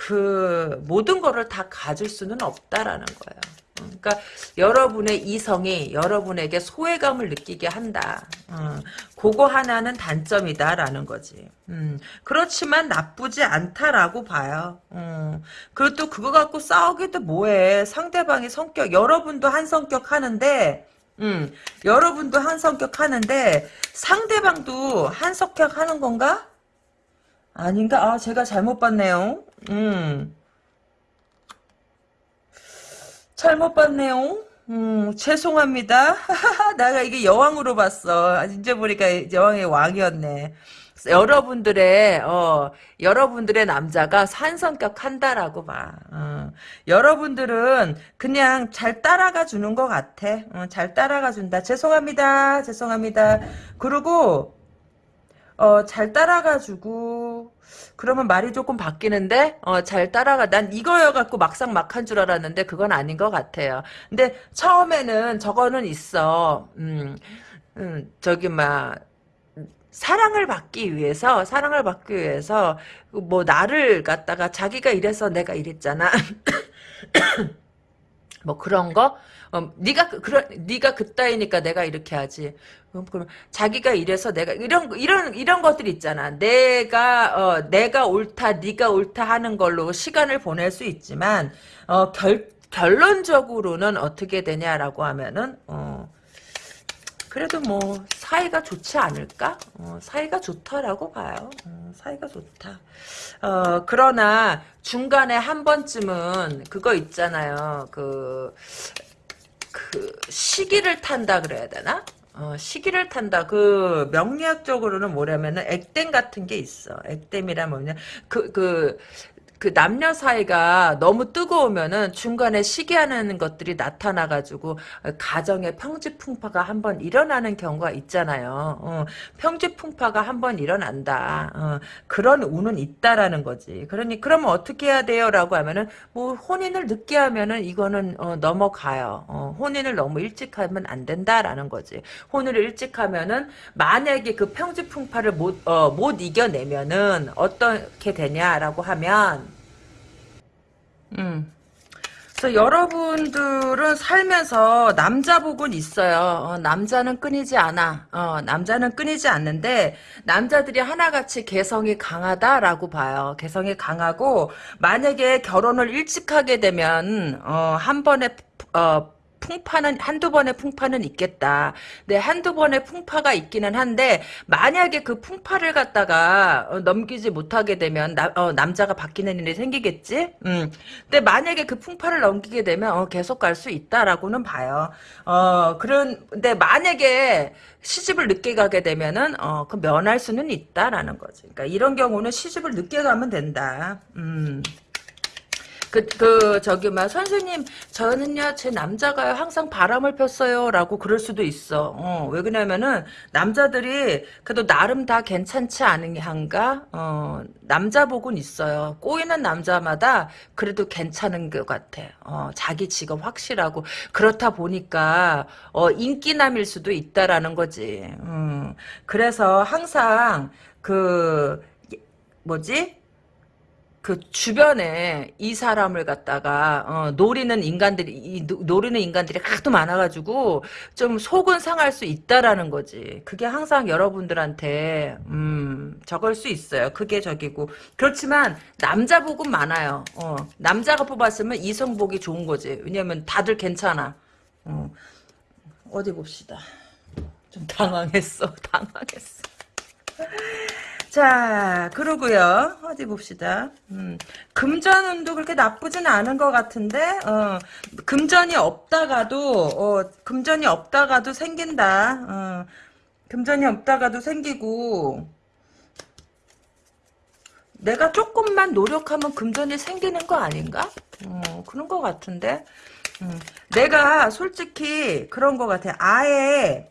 그 모든 거를 다 가질 수는 없다라는 거예요. 그러니까 여러분의 이성이 여러분에게 소외감을 느끼게 한다. 음, 그거 하나는 단점이다라는 거지. 음, 그렇지만 나쁘지 않다라고 봐요. 음, 그리고 또 그거 갖고 싸우기도 뭐해. 상대방의 성격, 여러분도 한 성격 하는데 음, 여러분도 한 성격 하는데 상대방도 한 성격 하는 건가? 아닌가? 아, 제가 잘못 봤네요. 음. 잘못 봤네요. 음, 죄송합니다. 내가 이게 여왕으로 봤어. 이제 보니까 여왕의 왕이었네. 여러분들의 어 여러분들의 남자가 산성격 한다라고 봐. 어. 여러분들은 그냥 잘 따라가 주는 것 같아. 어, 잘 따라가 준다. 죄송합니다. 죄송합니다. 그리고 어, 잘 따라가 주고, 그러면 말이 조금 바뀌는데, 어, 잘 따라가. 난 이거여 갖고 막상 막한 줄 알았는데, 그건 아닌 것 같아요. 근데 처음에는 저거는 있어. 음, 음, 저기, 막, 사랑을 받기 위해서 사랑을 받기 위해서 뭐 나를 갖다가 자기가 이래서 내가 이랬잖아. 뭐 그런 거? 어, 네가 그, 그런 네가 그따위니까 내가 이렇게 하지. 그럼 자기가 이래서 내가 이런 이런 이런 것들 있잖아. 내가 어, 내가 옳다 네가 옳다 하는 걸로 시간을 보낼 수 있지만 어, 결 결론적으로는 어떻게 되냐라고 하면은 어, 그래도 뭐 사이가 좋지 않을까? 어, 사이가 좋다라고 봐요. 어, 사이가 좋다. 어, 그러나 중간에 한 번쯤은 그거 있잖아요. 그, 그그 시기를 탄다 그래야 되나? 어, 시기를 탄다. 그 명리학적으로는 뭐냐면은 액땜 같은 게 있어. 액땜이란 뭐냐? 그 그 그 남녀 사이가 너무 뜨거우면은 중간에 시기하는 것들이 나타나가지고 가정의 평지풍파가 한번 일어나는 경우가 있잖아요. 어, 평지풍파가 한번 일어난다. 어, 그런 운은 있다라는 거지. 그러니 그러면 어떻게 해야 돼요라고 하면은 뭐 혼인을 늦게 하면은 이거는 어, 넘어가요. 어, 혼인을 너무 일찍 하면 안 된다라는 거지. 혼인을 일찍 하면은 만약에 그 평지풍파를 못, 어, 못 이겨내면은 어떻게 되냐라고 하면 음. 그래서 여러분들은 살면서 남자 복은 있어요. 어, 남자는 끊이지 않아. 어, 남자는 끊이지 않는데 남자들이 하나같이 개성이 강하다라고 봐요. 개성이 강하고 만약에 결혼을 일찍 하게 되면 어, 한 번에 어, 풍파는 한두 번의 풍파는 있겠다. 근데 한두 번의 풍파가 있기는 한데 만약에 그 풍파를 갖다가 어, 넘기지 못하게 되면 나, 어, 남자가 바뀌는 일이 생기겠지. 음. 근데 만약에 그 풍파를 넘기게 되면 어, 계속 갈 수 있다라고는 봐요. 어 그런 근데 만약에 시집을 늦게 가게 되면은 어, 그 면할 수는 있다라는 거지. 그러니까 이런 경우는 시집을 늦게 가면 된다. 음. 그, 그, 저기, 막, 선생님, 저는요, 제 남자가요, 항상 바람을 폈어요. 라고 그럴 수도 있어. 어, 왜 그러냐면은, 남자들이, 그래도 나름 다 괜찮지 않은가? 어, 남자 복은 있어요. 꼬이는 남자마다 그래도 괜찮은 것 같아. 어, 자기 직업 확실하고. 그렇다 보니까, 어, 인기남일 수도 있다라는 거지. 음, 그래서 항상, 그, 뭐지? 그 주변에 이 사람을 갖다가 어, 노리는 인간들이 이, 노리는 인간들이 하도 많아가지고 좀 속은 상할 수 있다라는 거지. 그게 항상 여러분들한테 음, 적을 수 있어요. 그게 적이고 그렇지만 남자 복은 많아요. 어, 남자가 뽑았으면 이성 복이 좋은 거지. 왜냐면 다들 괜찮아. 어, 어디 봅시다. 좀 당황했어. 당황했어. 자, 그러고요. 어디 봅시다. 음, 금전 운도 그렇게 나쁘진 않은 것 같은데, 어, 금전이 없다가도, 어, 금전이 없다가도 생긴다. 어, 금전이 없다가도 생기고, 내가 조금만 노력하면 금전이 생기는 거 아닌가? 어, 그런 것 같은데. 음, 내가 솔직히 그런 것 같아. 아예,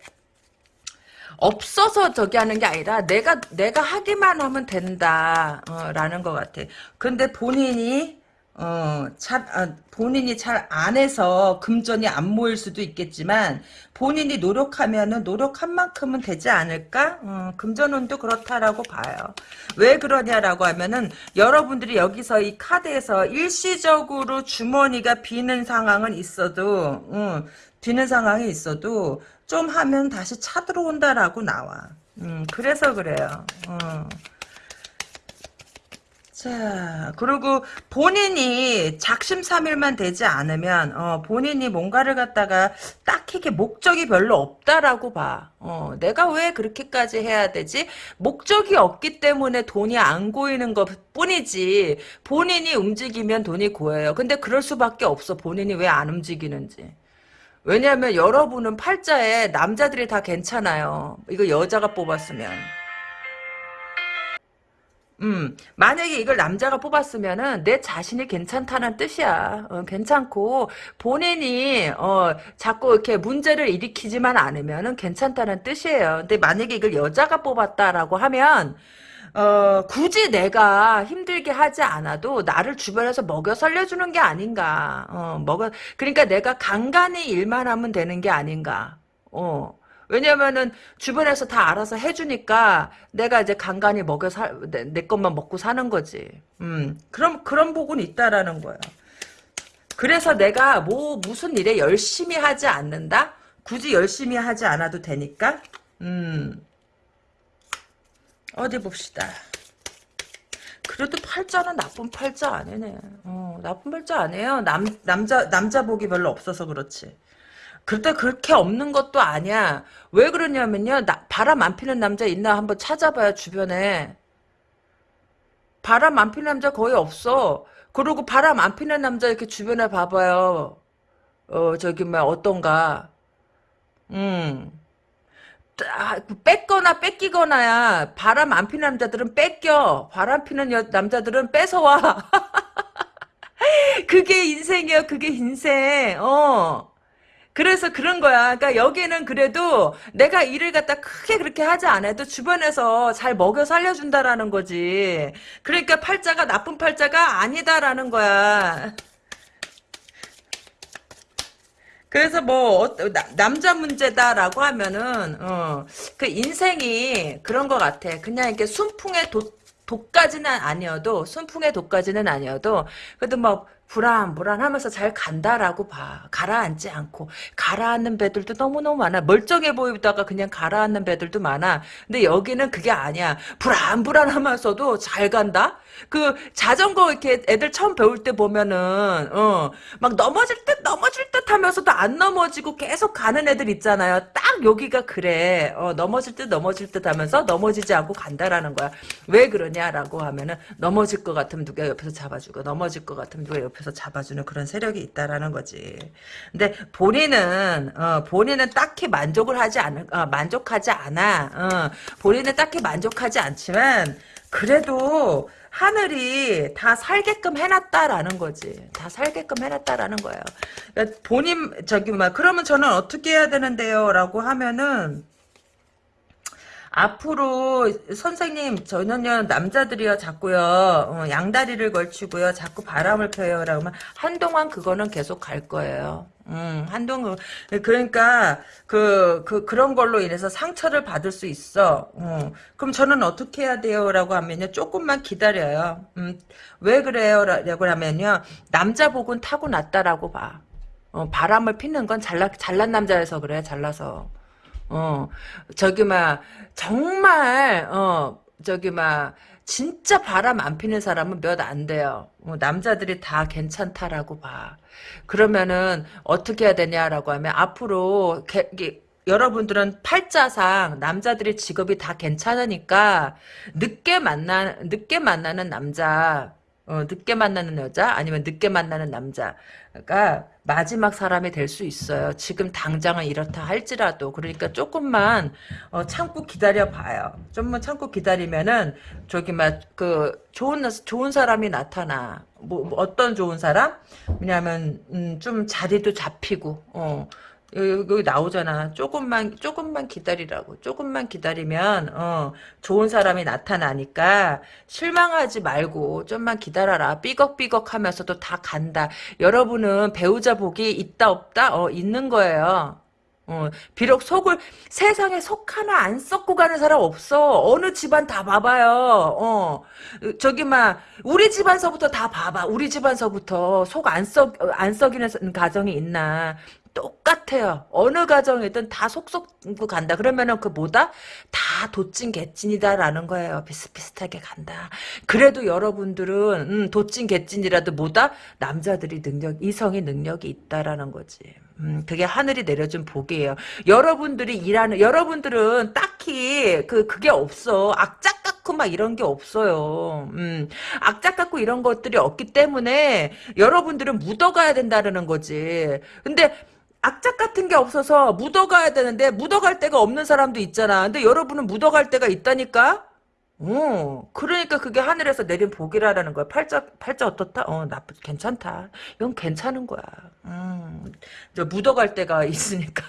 없어서 저기 하는 게 아니라 내가 내가 하기만 하면 된다라는 어, 것 같아. 근데 본인이 어, 잘, 아, 본인이 잘 안 해서 금전이 안 모일 수도 있겠지만, 본인이 노력하면은 노력한 만큼은 되지 않을까? 어, 금전운도 그렇다라고 봐요. 왜 그러냐라고 하면은, 여러분들이 여기서 이 카드에서 일시적으로 주머니가 비는 상황은 있어도, 어, 비는 상황이 있어도, 좀 하면 다시 차 들어온다라고 나와. 음, 그래서 그래요. 어. 자, 그리고 본인이 작심삼일만 되지 않으면, 어, 본인이 뭔가를 갖다가 딱히 게 목적이 별로 없다라고 봐. 어, 내가 왜 그렇게까지 해야 되지? 목적이 없기 때문에 돈이 안 고이는 것 뿐이지. 본인이 움직이면 돈이 고여요. 근데 그럴 수밖에 없어. 본인이 왜 안 움직이는지. 왜냐하면 여러분은 팔자에 남자들이 다 괜찮아요. 이거 여자가 뽑았으면. 음, 만약에 이걸 남자가 뽑았으면은 내 자신이 괜찮다는 뜻이야. 어, 괜찮고 본인이 어, 자꾸 이렇게 문제를 일으키지만 않으면은 괜찮다는 뜻이에요. 근데 만약에 이걸 여자가 뽑았다라고 하면 어, 굳이 내가 힘들게 하지 않아도 나를 주변에서 먹여 살려주는 게 아닌가. 어, 먹어, 그러니까 내가 간간히 일만 하면 되는 게 아닌가. 어. 왜냐면은 주변에서 다 알아서 해주니까 내가 이제 간간히 먹여 살, 내, 내 것만 먹고 사는 거지. 음, 그럼, 그런 복은 있다라는 거야. 그래서 내가 뭐, 무슨 일에 열심히 하지 않는다? 굳이 열심히 하지 않아도 되니까? 음, 어디 봅시다. 그래도 팔자는 나쁜 팔자 아니네. 어, 나쁜 팔자 아니에요. 남, 남자, 남자 복이 별로 없어서 그렇지. 그때 그렇게 없는 것도 아니야. 왜 그러냐면요. 나, 바람 안 피는 남자 있나 한번 찾아봐요, 주변에. 바람 안 피는 남자 거의 없어. 그리고 바람 안 피는 남자 이렇게 주변에 봐봐요. 어 저기 뭐 어떤가 음 아, 뺏거나 뺏기거나야 바람 안 피는 남자들은 뺏겨 바람 피는 여, 남자들은 뺏어와 그게 인생이야 그게 인생 어 그래서 그런 거야. 그러니까 여기는 그래도 내가 일을 갖다 크게 그렇게 하지 않아도 주변에서 잘 먹여 살려준다라는 거지. 그러니까 팔자가 나쁜 팔자가 아니다라는 거야. 그래서 뭐 남자 문제다라고 하면은 어, 그 인생이 그런 것 같아. 그냥 이렇게 순풍의 도, 독까지는 아니어도 순풍의 독까지는 아니어도 그래도 뭐 불안 불안하면서 잘 간다라고 봐. 가라앉지 않고. 가라앉는 배들도 너무너무 많아. 멀쩡해 보이다가 그냥 가라앉는 배들도 많아. 근데 여기는 그게 아니야. 불안 불안하면서도 잘 간다? 그 자전거 이렇게 애들 처음 배울 때 보면은 어 막 넘어질 듯 넘어질 듯 하면서도 안 넘어지고 계속 가는 애들 있잖아요. 딱 여기가 그래. 어 넘어질 듯 넘어질 듯 하면서 넘어지지 않고 간다라는 거야. 왜 그러냐라고 하면은 넘어질 것 같으면 누가 옆에서 잡아주고 넘어질 것 같으면 누가 옆에 옆에서 잡아주는 그런 세력이 있다라는 거지. 근데 본인은 어, 본인은 딱히 만족을 하지 않을 어, 만족하지 않아. 어, 본인은 딱히 만족하지 않지만 그래도 하늘이 다 살게끔 해놨다라는 거지. 다 살게끔 해놨다라는 거예요. 그러니까 본인 저기 막 그러면 저는 어떻게 해야 되는데요?라고 하면은 앞으로 선생님 저는요 남자들이요 자꾸요 어, 양다리를 걸치고요 자꾸 바람을 펴요 라면 한동안 그거는 계속 갈 거예요. 음, 한동안 그러니까 그, 그 그런 걸로 인해서 상처를 받을 수 있어. 어. 그럼 저는 어떻게 해야 돼요 라고 하면요. 조금만 기다려요. 음, 왜 그래요 라고 하면요. 남자 복은 타고났다라고 봐. 어, 바람을 피는 건 잘나 잘난 남자여서 그래. 잘나서. 어, 저기, 막, 정말, 어, 저기, 막, 진짜 바람 안 피는 사람은 몇 안 돼요. 어, 남자들이 다 괜찮다라고 봐. 그러면은, 어떻게 해야 되냐라고 하면, 앞으로, 개, 개, 여러분들은 팔자상 남자들의 직업이 다 괜찮으니까 늦게 만나 늦게 만나는 남자 어, 늦게 만나는 여자 아니면 늦게 만나는 남자가 마지막 사람이 될 수 있어요. 지금 당장은 이렇다 할지라도 그러니까 조금만 어, 참고 기다려 봐요. 좀만 참고 기다리면은 저기 막 그 좋은 좋은 사람이 나타나. 뭐, 뭐 어떤 좋은 사람? 왜냐하면 음, 좀 자리도 잡히고 어. 여기, 여기 나오잖아. 조금만 조금만 기다리라고. 조금만 기다리면 어, 좋은 사람이 나타나니까 실망하지 말고 좀만 기다려라. 삐걱삐걱 하면서도 다 간다. 여러분은 배우자 복이 있다 없다 어, 있는 거예요. 어, 비록 속을 세상에 속 하나 안 썩고 가는 사람 없어. 어느 집안 다 봐봐요. 어, 저기 막 우리 집안서부터 다 봐봐. 우리 집안서부터 속 안 썩 안 썩이는 가정이 있나? 똑같아요. 어느 가정이든 다 속속 간다. 그러면은 그 뭐다? 다 도찐 개찐이다라는 거예요. 비슷비슷하게 간다. 그래도 여러분들은 음, 도찐 개찐이라도 뭐다? 남자들이 능력, 이성의 능력이 있다라는 거지. 음, 그게 하늘이 내려준 복이에요. 여러분들이 일하는 여러분들은 딱히 그 그게 없어. 악착 같고 막 이런 게 없어요. 음, 악착 같고 이런 것들이 없기 때문에 여러분들은 묻어가야 된다는 거지. 근데 악착 같은 게 없어서 묻어가야 되는데 묻어갈 데가 없는 사람도 있잖아. 근데 여러분은 묻어갈 데가 있다니까? 어, 그러니까 그게 하늘에서 내린 복이라는 거야. 팔자, 팔자 어떻다? 어, 나쁘, 괜찮다. 이건 괜찮은 거야. 음, 저 묻어갈 데가 있으니까.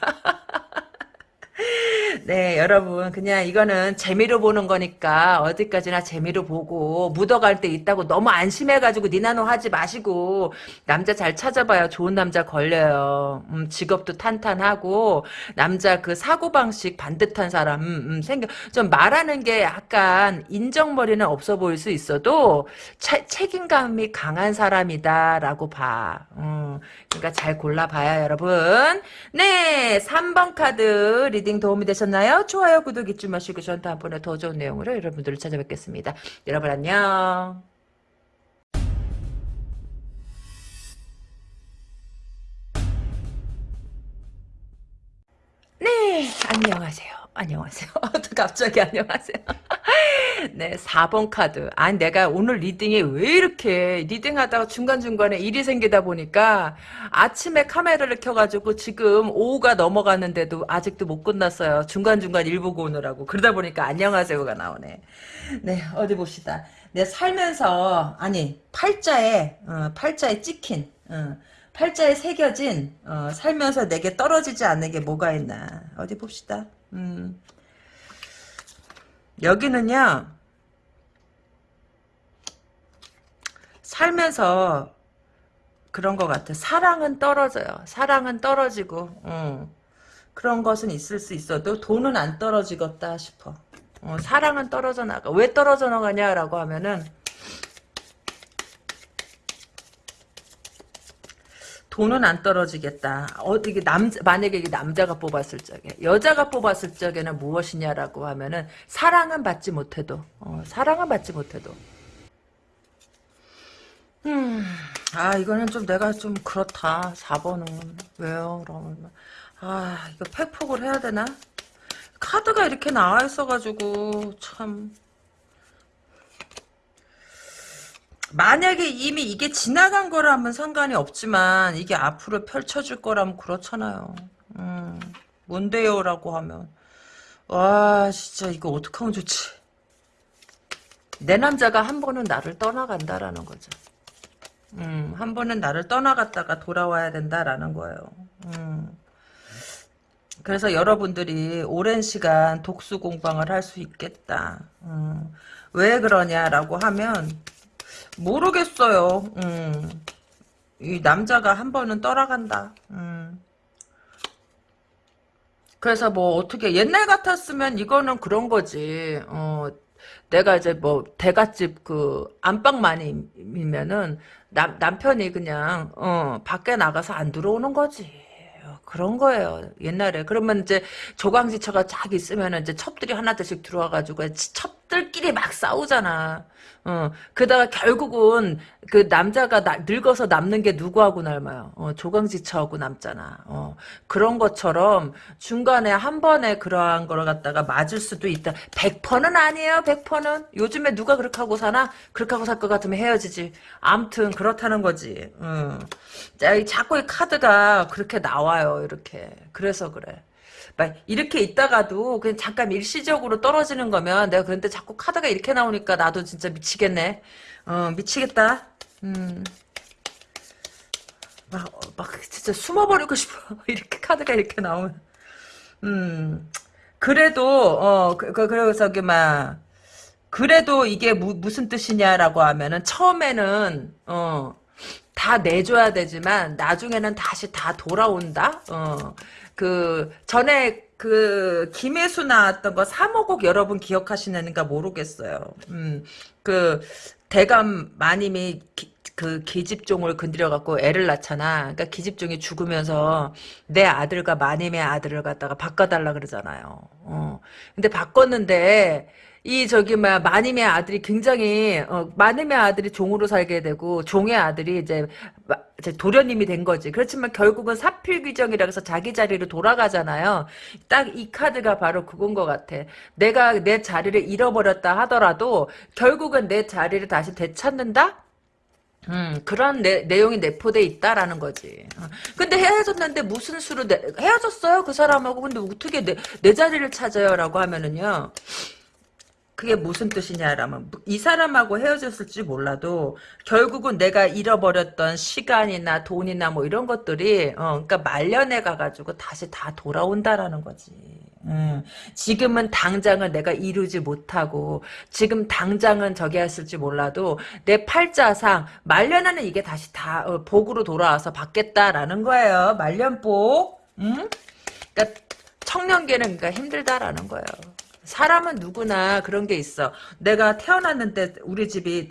네, 여러분, 그냥 이거는 재미로 보는 거니까 어디까지나 재미로 보고 묻어갈 때 있다고 너무 안심해가지고 니나노 하지 마시고 남자 잘 찾아봐요. 좋은 남자 걸려요. 음, 직업도 탄탄하고 남자 그 사고방식 반듯한 사람 음, 음, 생겨 좀 말하는 게 약간 인정머리는 없어 보일 수 있어도 차, 책임감이 강한 사람이다라고 봐. 음, 그러니까 잘 골라봐요, 여러분. 네, 3번 카드 reading 도움이 되셨나요? 좋아요, 구독 잊지 마시고 전 다음번에 더 좋은 내용으로 여러분들을 찾아뵙겠습니다. 여러분 안녕. 네, 안녕하세요. 안녕하세요. 갑자기 안녕하세요. 네, 4번 카드. 아니, 내가 오늘 reading이 왜 이렇게, reading하다가 중간중간에 일이 생기다 보니까 아침에 카메라를 켜가지고 지금 오후가 넘어갔는데도 아직도 못 끝났어요. 중간중간 일 보고 오느라고. 그러다 보니까 안녕하세요가 나오네. 네, 어디 봅시다. 내 살면서, 아니, 팔자에, 어, 팔자에 찍힌, 어, 팔자에 새겨진, 어, 살면서 내게 떨어지지 않는 게 뭐가 있나. 어디 봅시다. 음. 여기는요, 살면서 그런 것 같아. 사랑은 떨어져요. 사랑은 떨어지고, 어, 그런 것은 있을 수 있어도 돈은 안 떨어지겠다 싶어. 어, 사랑은 떨어져 나가. 왜 떨어져 나가냐라고 하면은, 돈은 안 떨어지겠다. 어떻게 남 만약에 이게 남자가 뽑았을 적에 여자가 뽑았을 적에는 무엇이냐라고 하면은 사랑은 받지 못해도 어, 사랑은 받지 못해도 음, 아 이거는 좀 내가 좀 그렇다. 4번은 왜요? 그러면 아 이거 팩폭을 해야 되나? 카드가 이렇게 나와 있어가지고 참 만약에 이미 이게 지나간 거라면 상관이 없지만 이게 앞으로 펼쳐질 거라면 그렇잖아요. 음, 뭔데요라고 하면 와 진짜 이거 어떡하면 좋지. 내 남자가 한 번은 나를 떠나간다라는 거죠. 음, 한 번은 나를 떠나갔다가 돌아와야 된다라는 거예요. 음. 그래서 여러분들이 오랜 시간 독수 공방을 할 수 있겠다. 음. 왜 그러냐라고 하면 모르겠어요. 음. 이 남자가 한 번은 떠나간다. 음. 그래서 뭐 어떻게 옛날 같았으면 이거는 그런 거지. 어, 내가 이제 뭐 대갓집 그 안방마님이면은 남 남편이 그냥 어 밖에 나가서 안 들어오는 거지. 그런 거예요. 옛날에. 그러면 이제 조강지처가 쫙 있으면 이제 첩들이 하나둘씩 들어와가지고 첩 들끼리 막 싸우잖아. 어, 그다가 결국은 그 남자가 나, 늙어서 남는 게 누구하고 남아요? 어, 조강지처하고 남잖아. 어, 그런 것처럼 중간에 한 번에 그러한 걸 갖다가 맞을 수도 있다. 100%는 아니에요. 100%는. 요즘에 누가 그렇게 하고 사나? 그렇게 하고 살 것 같으면 헤어지지. 암튼 그렇다는 거지. 어. 자, 자꾸 이 카드가 그렇게 나와요. 이렇게. 그래서 그래. 막 이렇게 있다가도 그냥 잠깐 일시적으로 떨어지는 거면 내가 그런데 자꾸 카드가 이렇게 나오니까 나도 진짜 미치겠네. 어 미치겠다. 음. 막, 어, 막 진짜 숨어버리고 싶어. 이렇게 카드가 이렇게 나오면. 음. 그래도 어 그, 그, 그래서 이게 막 그래도 이게 무, 무슨 뜻이냐라고 하면은 처음에는 어 다 내줘야 되지만 나중에는 다시 다 돌아온다. 어. 그 전에 그 김혜수 나왔던 거 사모곡 여러분 기억하시는가 모르겠어요. 음. 그 대감 마님이 기, 그 기집종을 건드려 갖고 애를 낳잖아. 그러니까 기집종이 죽으면서 내 아들과 마님의 아들을 갖다가 바꿔달라 그러잖아요. 어. 근데 바꿨는데 이 저기 막 마님의 아들이 굉장히 어, 마님의 아들이 종으로 살게 되고 종의 아들이 이제, 마, 이제 도련님이 된 거지. 그렇지만 결국은 사필귀정이라 해서 자기 자리로 돌아가잖아요. 딱 이 카드가 바로 그건 것 같아. 내가 내 자리를 잃어버렸다 하더라도 결국은 내 자리를 다시 되찾는다? 음, 그런 내, 내용이 내포돼 있다라는 거지. 어. 근데 헤어졌는데 무슨 수로 내, 헤어졌어요 그 사람하고 근데 어떻게 내, 내 자리를 찾아요라고 하면은요. 그게 무슨 뜻이냐라면 이 사람하고 헤어졌을지 몰라도 결국은 내가 잃어버렸던 시간이나 돈이나 뭐 이런 것들이 어 그러니까 말년에 가가지고 다시 다 돌아온다라는 거지. 음, 지금은 당장은 내가 이루지 못하고 지금 당장은 저기 했을지 몰라도 내 팔자상 말년에는 이게 다시 다 어, 복으로 돌아와서 받겠다라는 거예요. 말년복. 음? 그러니까 청년기는 그러니까 힘들다라는 거예요. 사람은 누구나 그런 게 있어. 내가 태어났는데 우리 집이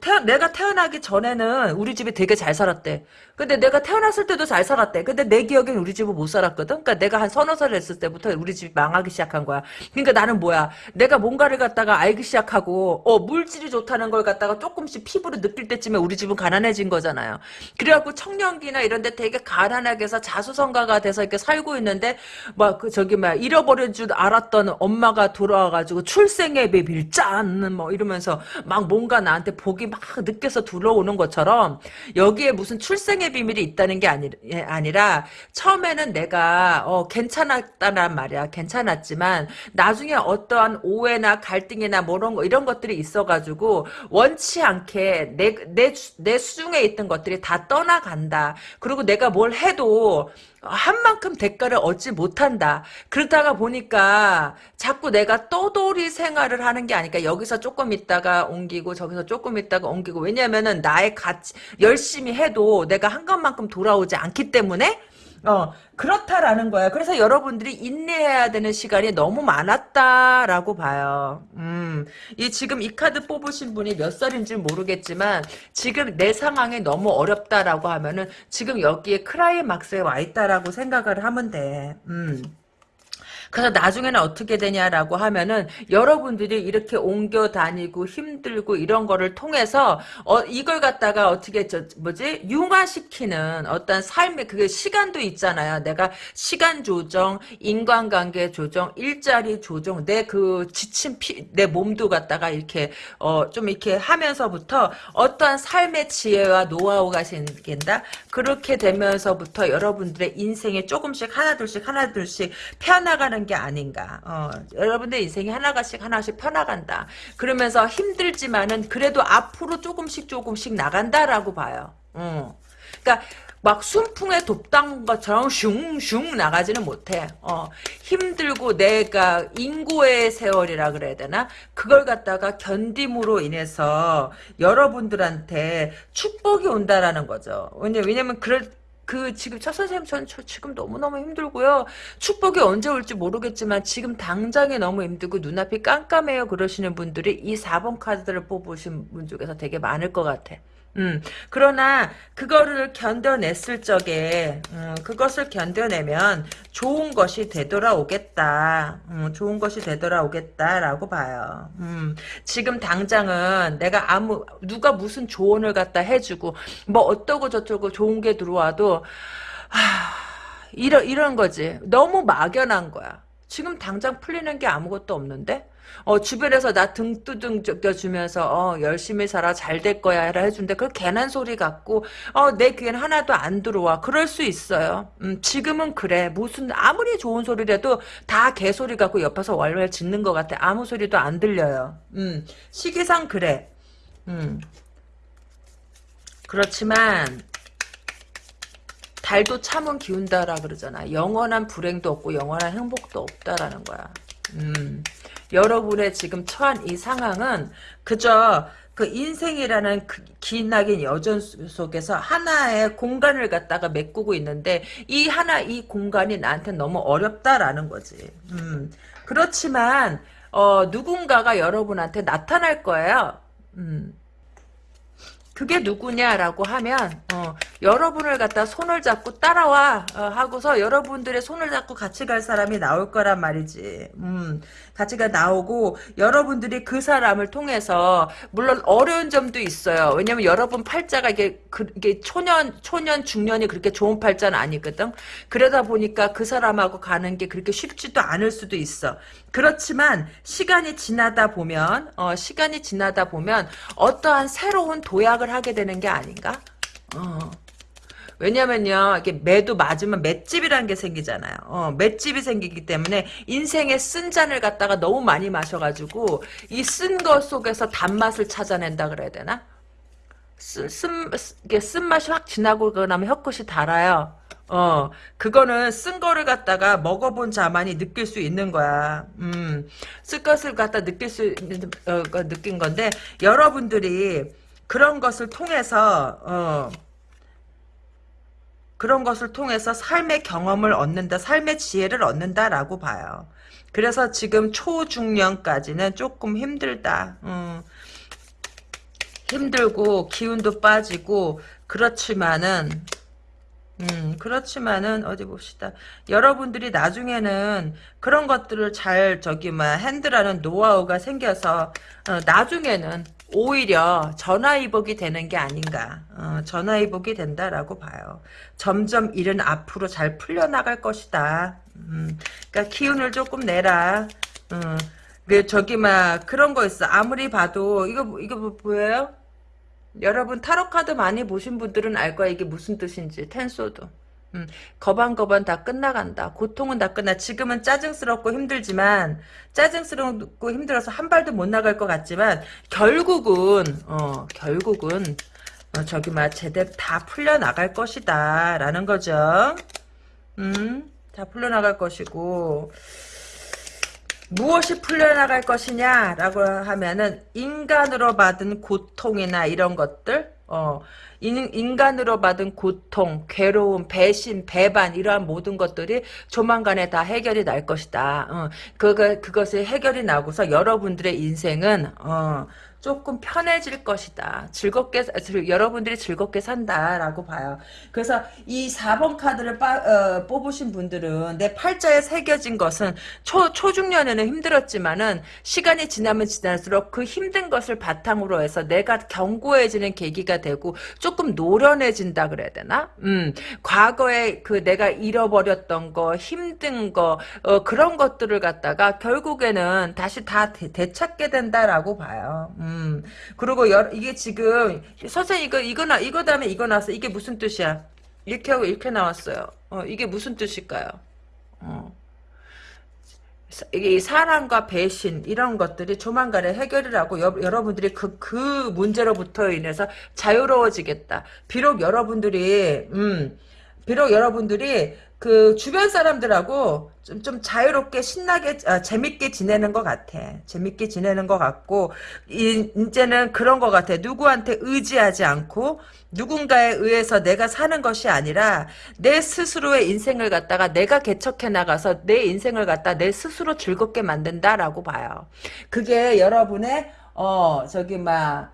태어, 내가 태어나기 전에는 우리 집이 되게 잘 살았대. 근데 내가 태어났을 때도 잘 살았대. 근데 내 기억엔 우리 집은 못 살았거든. 그러니까 내가 한 서너 살 됐을 때부터 우리 집이 망하기 시작한 거야. 그러니까 나는 뭐야? 내가 뭔가를 갖다가 알기 시작하고 어 물질이 좋다는 걸 갖다가 조금씩 피부로 느낄 때쯤에 우리 집은 가난해진 거잖아요. 그래갖고 청년기나 이런데 되게 가난하게 해서 자수성가가 돼서 이렇게 살고 있는데 막 그 저기 막 잃어버린 줄 알았던 엄마가 돌아와가지고 출생의 비밀 짠뭐 이러면서 막 뭔가 나한테 복이 막 느껴서 들어오는 것처럼 여기에 무슨 출생 의 비밀이 있다는 게 아니, 예, 아니라 처음에는 내가 어, 괜찮았다란 말이야. 괜찮았지만 나중에 어떠한 오해나 갈등이나 뭐 이런 거 이런 것들이 있어가지고 원치 않게 내 내 내 수중에 있던 것들이 다 떠나간다. 그리고 내가 뭘 해도 한 만큼 대가를 얻지 못한다. 그러다가 보니까 자꾸 내가 떠돌이 생활을 하는 게 아니까 여기서 조금 있다가 옮기고 저기서 조금 있다가 옮기고 왜냐면은 나의 가치 열심히 해도 내가 한 것만큼 돌아오지 않기 때문에 어, 그렇다라는 거야. 그래서 여러분들이 인내해야 되는 시간이 너무 많았다라고 봐요. 음, 이 지금 이 카드 뽑으신 분이 몇 살인지 모르겠지만 지금 내 상황이 너무 어렵다라고 하면은 지금 여기에 크라이막스에 와 있다라고 생각을 하면 돼. 음. 그래서 나중에는 어떻게 되냐라고 하면은 여러분들이 이렇게 옮겨 다니고 힘들고 이런 거를 통해서 어 이걸 갖다가 어떻게 저 뭐지 융화시키는 어떤 삶의 그게 시간도 있잖아요. 내가 시간 조정, 인간관계 조정, 일자리 조정, 내 그 지친 피, 내 몸도 갖다가 이렇게 어 좀 이렇게 하면서부터 어떠한 삶의 지혜와 노하우가 생긴다. 그렇게 되면서부터 여러분들의 인생에 조금씩 하나둘씩 하나둘씩 펴나가는 게 아닌가. 어, 여러분들 인생이 하나가씩 하나씩 펴나간다. 그러면서 힘들지만은 그래도 앞으로 조금씩 조금씩 나간다라고 봐요. 어. 그러니까 막 순풍에 돕던 것처럼 슝슝 나가지는 못해. 어, 힘들고 내가 인고의 세월이라 그래야 되나? 그걸 갖다가 견딤으로 인해서 여러분들한테 축복이 온다라는 거죠. 왜냐, 왜냐면 그럴 그 지금 첫 선생님 전 저 지금 너무너무 힘들고요. 축복이 언제 올지 모르겠지만 지금 당장에 너무 힘들고 눈앞이 깜깜해요 그러시는 분들이 이 4번 카드를 뽑으신 분 중에서 되게 많을 것 같아. 음, 그러나 그거를 견뎌냈을 적에 음, 그것을 견뎌내면 좋은 것이 되돌아오겠다. 음, 좋은 것이 되돌아오겠다라고 봐요. 음, 지금 당장은 내가 아무 누가 무슨 조언을 갖다 해주고 뭐 어떠고 저쩌고 좋은 게 들어와도 하, 이런 이런 거지. 너무 막연한 거야. 지금 당장 풀리는 게 아무것도 없는데 어, 주변에서 나 등 두둥 적겨주면서, 어, 열심히 살아, 잘 될 거야, 해라 해준데, 그 괜한 소리 같고, 어, 내 귀엔 하나도 안 들어와. 그럴 수 있어요. 음, 지금은 그래. 무슨, 아무리 좋은 소리라도 다 개소리 같고 옆에서 왈왈 짖는 것 같아. 아무 소리도 안 들려요. 음, 시기상 그래. 음. 그렇지만, 달도 참은 기운다라 그러잖아. 영원한 불행도 없고 영원한 행복도 없다라는 거야. 음. 여러분의 지금 처한 이 상황은 그저 그 인생이라는 그 기나긴 여전 속에서 하나의 공간을 갖다가 메꾸고 있는데 이 하나 이 공간이 나한테 너무 어렵다라는 거지. 음. 그렇지만 어, 누군가가 여러분한테 나타날 거예요. 음. 그게 누구냐라고 하면 어, 여러분을 갖다 손을 잡고 따라와 어, 하고서 여러분들의 손을 잡고 같이 갈 사람이 나올 거란 말이지. 음, 같이 가 나오고 여러분들이 그 사람을 통해서 물론 어려운 점도 있어요. 왜냐면 여러분 팔자가 이게 그, 이게 초년 초년 중년이 그렇게 좋은 팔자는 아니거든. 그러다 보니까 그 사람하고 가는 게 그렇게 쉽지도 않을 수도 있어. 그렇지만 시간이 지나다 보면 어, 시간이 지나다 보면 어떠한 새로운 도약을 하게 되는 게 아닌가? 어. 왜냐면요, 이게 매도 맞으면 맷집이라는 게 생기잖아요. 어, 맷집이 생기기 때문에 인생의 쓴 잔을 갖다가 너무 많이 마셔가지고 이쓴것 속에서 단맛을 찾아낸다 그래야 되나? 쓴, 쓴, 쓴맛이 확 지나고 그러면 혀끝이 달아요. 어, 그거는 쓴 거를 갖다가 먹어본 자만이 느낄 수 있는 거야. 음, 쓴 것을 갖다 느낄 수 어, 느낀 건데, 여러분들이 그런 것을 통해서, 어, 그런 것을 통해서 삶의 경험을 얻는다, 삶의 지혜를 얻는다라고 봐요. 그래서 지금 초중년까지는 조금 힘들다. 음, 힘들고 기운도 빠지고 그렇지만은 음, 그렇지만은, 어디 봅시다. 여러분들이 나중에는 그런 것들을 잘, 저기, 뭐, 핸들하는 노하우가 생겨서, 어, 나중에는 오히려 전화위복이 되는 게 아닌가. 어, 전화위복이 된다라고 봐요. 점점 일은 앞으로 잘 풀려나갈 것이다. 음, 그러니까 기운을 조금 내라. 음, 그, 저기, 막, 그런 거 있어. 아무리 봐도, 이거, 이거 뭐 보여요? 여러분 타로 카드 많이 보신 분들은 알 거야 이게 무슨 뜻인지 텐소드 음, 거반거반 다 끝나간다. 고통은 다 끝나. 지금은 짜증스럽고 힘들지만 짜증스럽고 힘들어서 한 발도 못 나갈 것 같지만 결국은 어 결국은 어, 저기 막 제대로 다 풀려 나갈 것이다. 라는 거죠. 음 다 풀려 나갈 것이고. 무엇이 풀려나갈 것이냐라고 하면은 인간으로 받은 고통이나 이런 것들 어 인, 간으로 받은 고통, 괴로움, 배신, 배반 이러한 모든 것들이 조만간에 다 해결이 날 것이다. 어, 그거 그것이 해결이 나고서 여러분들의 인생은 어, 조금 편해질 것이다. 즐겁게 여러분들이 즐겁게 산다라고 봐요. 그래서 이 4번 카드를 빠, 어, 뽑으신 분들은 내 팔자에 새겨진 것은 초 초중년에는 힘들었지만은 시간이 지나면 지날수록 그 힘든 것을 바탕으로 해서 내가 견고해지는 계기가 되고 조금 노련해진다 그래야 되나? 음. 과거에 그 내가 잃어버렸던 거, 힘든 거 어, 그런 것들을 갖다가 결국에는 다시 다 되, 찾게 된다라고 봐요. 음. 음. 그리고 여, 이게 지금 선생님 이거 이거 나 이거 다음에 이거 나왔어. 이게 무슨 뜻이야? 이렇게 하고 이렇게 나왔어요. 어, 이게 무슨 뜻일까요? 어. 이게 사랑과 배신 이런 것들이 조만간에 해결을 하고 여, 러분들이 그, 그 문제로부터 인해서 자유로워지겠다. 비록 여러분들이 음 비록 여러분들이 그 주변 사람들하고 좀, 좀 자유롭게 신나게 아, 재밌게 지내는 것 같아. 재밌게 지내는 것 같고 이, 이제는 그런 것 같아. 누구한테 의지하지 않고 누군가에 의해서 내가 사는 것이 아니라 내 스스로의 인생을 갖다가 내가 개척해 나가서 내 인생을 갖다 내 스스로 즐겁게 만든다라고 봐요. 그게 여러분의 어 저기 막그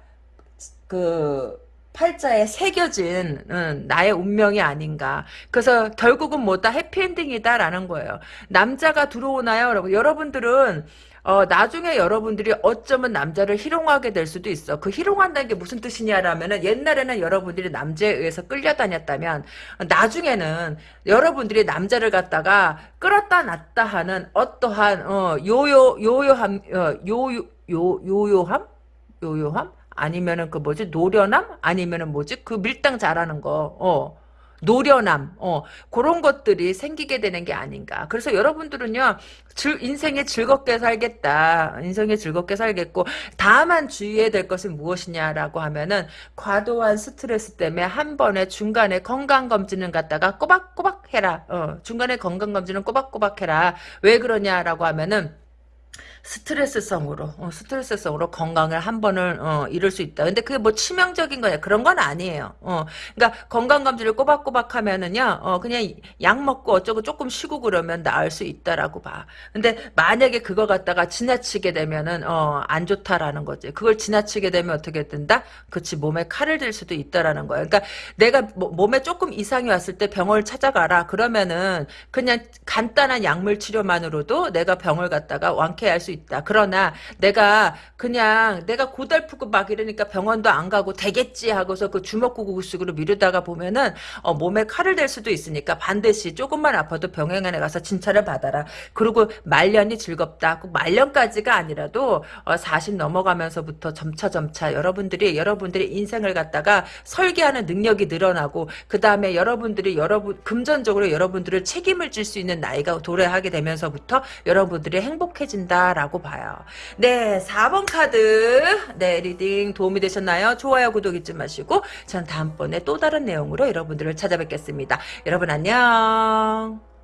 팔자에 새겨진 음, 나의 운명이 아닌가. 그래서 결국은 뭐다 해피엔딩이다라는 거예요. 남자가 들어오나요? 여러분 여러분들은 어, 나중에 여러분들이 어쩌면 남자를 희롱하게 될 수도 있어. 그 희롱한다는 게 무슨 뜻이냐라면은 옛날에는 여러분들이 남자에 의해서 끌려다녔다면 나중에는 여러분들이 남자를 갖다가 끌었다 놨다 하는 어떠한 어, 요요 요요함 어, 요요 요 요요함 요요함 아니면은 그 뭐지 노련함 아니면은 뭐지 그 밀당 잘하는 거 어. 노련함, 어, 그런 것들이 생기게 되는 게 아닌가. 그래서 여러분들은요, 즐, 인생에 즐겁게 살겠다. 인생에 즐겁게 살겠고, 다만 주의해야 될 것은 무엇이냐라고 하면은, 과도한 스트레스 때문에 한 번에 중간에 건강검진을 갖다가 꼬박꼬박 해라. 어, 중간에 건강검진은 꼬박꼬박 해라. 왜 그러냐라고 하면은, 스트레스성으로 어, 스트레스성으로 건강을 한 번을 어, 잃을 수 있다. 근데 그게 뭐 치명적인 거냐 그런 건 아니에요. 어, 그러니까 건강 검진을 꼬박꼬박 하면은요, 어, 그냥 약 먹고 어쩌고 조금 쉬고 그러면 나을 수 있다라고 봐. 근데 만약에 그거 갖다가 지나치게 되면은 어, 안 좋다라는 거지. 그걸 지나치게 되면 어떻게 된다? 그치 몸에 칼을 들 수도 있다라는 거야. 그러니까 내가 뭐, 몸에 조금 이상이 왔을 때 병원을 찾아가라. 그러면은 그냥 간단한 약물 치료만으로도 내가 병을 갖다가 완쾌할 수 있다. 그러나 내가 그냥 내가 고달프고 막 이러니까 병원도 안 가고 되겠지 하고서 그 주먹구구식으로 미루다가 보면은 어, 몸에 칼을 댈 수도 있으니까 반드시 조금만 아파도 병원에 가서 진찰을 받아라. 그리고 말년이 즐겁다. 꼭 말년까지가 아니라도 어, 40 넘어가면서부터 점차 점차 여러분들이 여러분들의 인생을 갖다가 설계하는 능력이 늘어나고 그 다음에 여러분들이 여러분 금전적으로 여러분들을 책임을 질 수 있는 나이가 도래하게 되면서부터 여러분들이 행복해진다라고 라고 봐요. 네, 4번 카드 네 reading 도움이 되셨나요? 좋아요, 구독 잊지 마시고 전 다음번에 또 다른 내용으로 여러분들을 찾아뵙겠습니다. 여러분 안녕.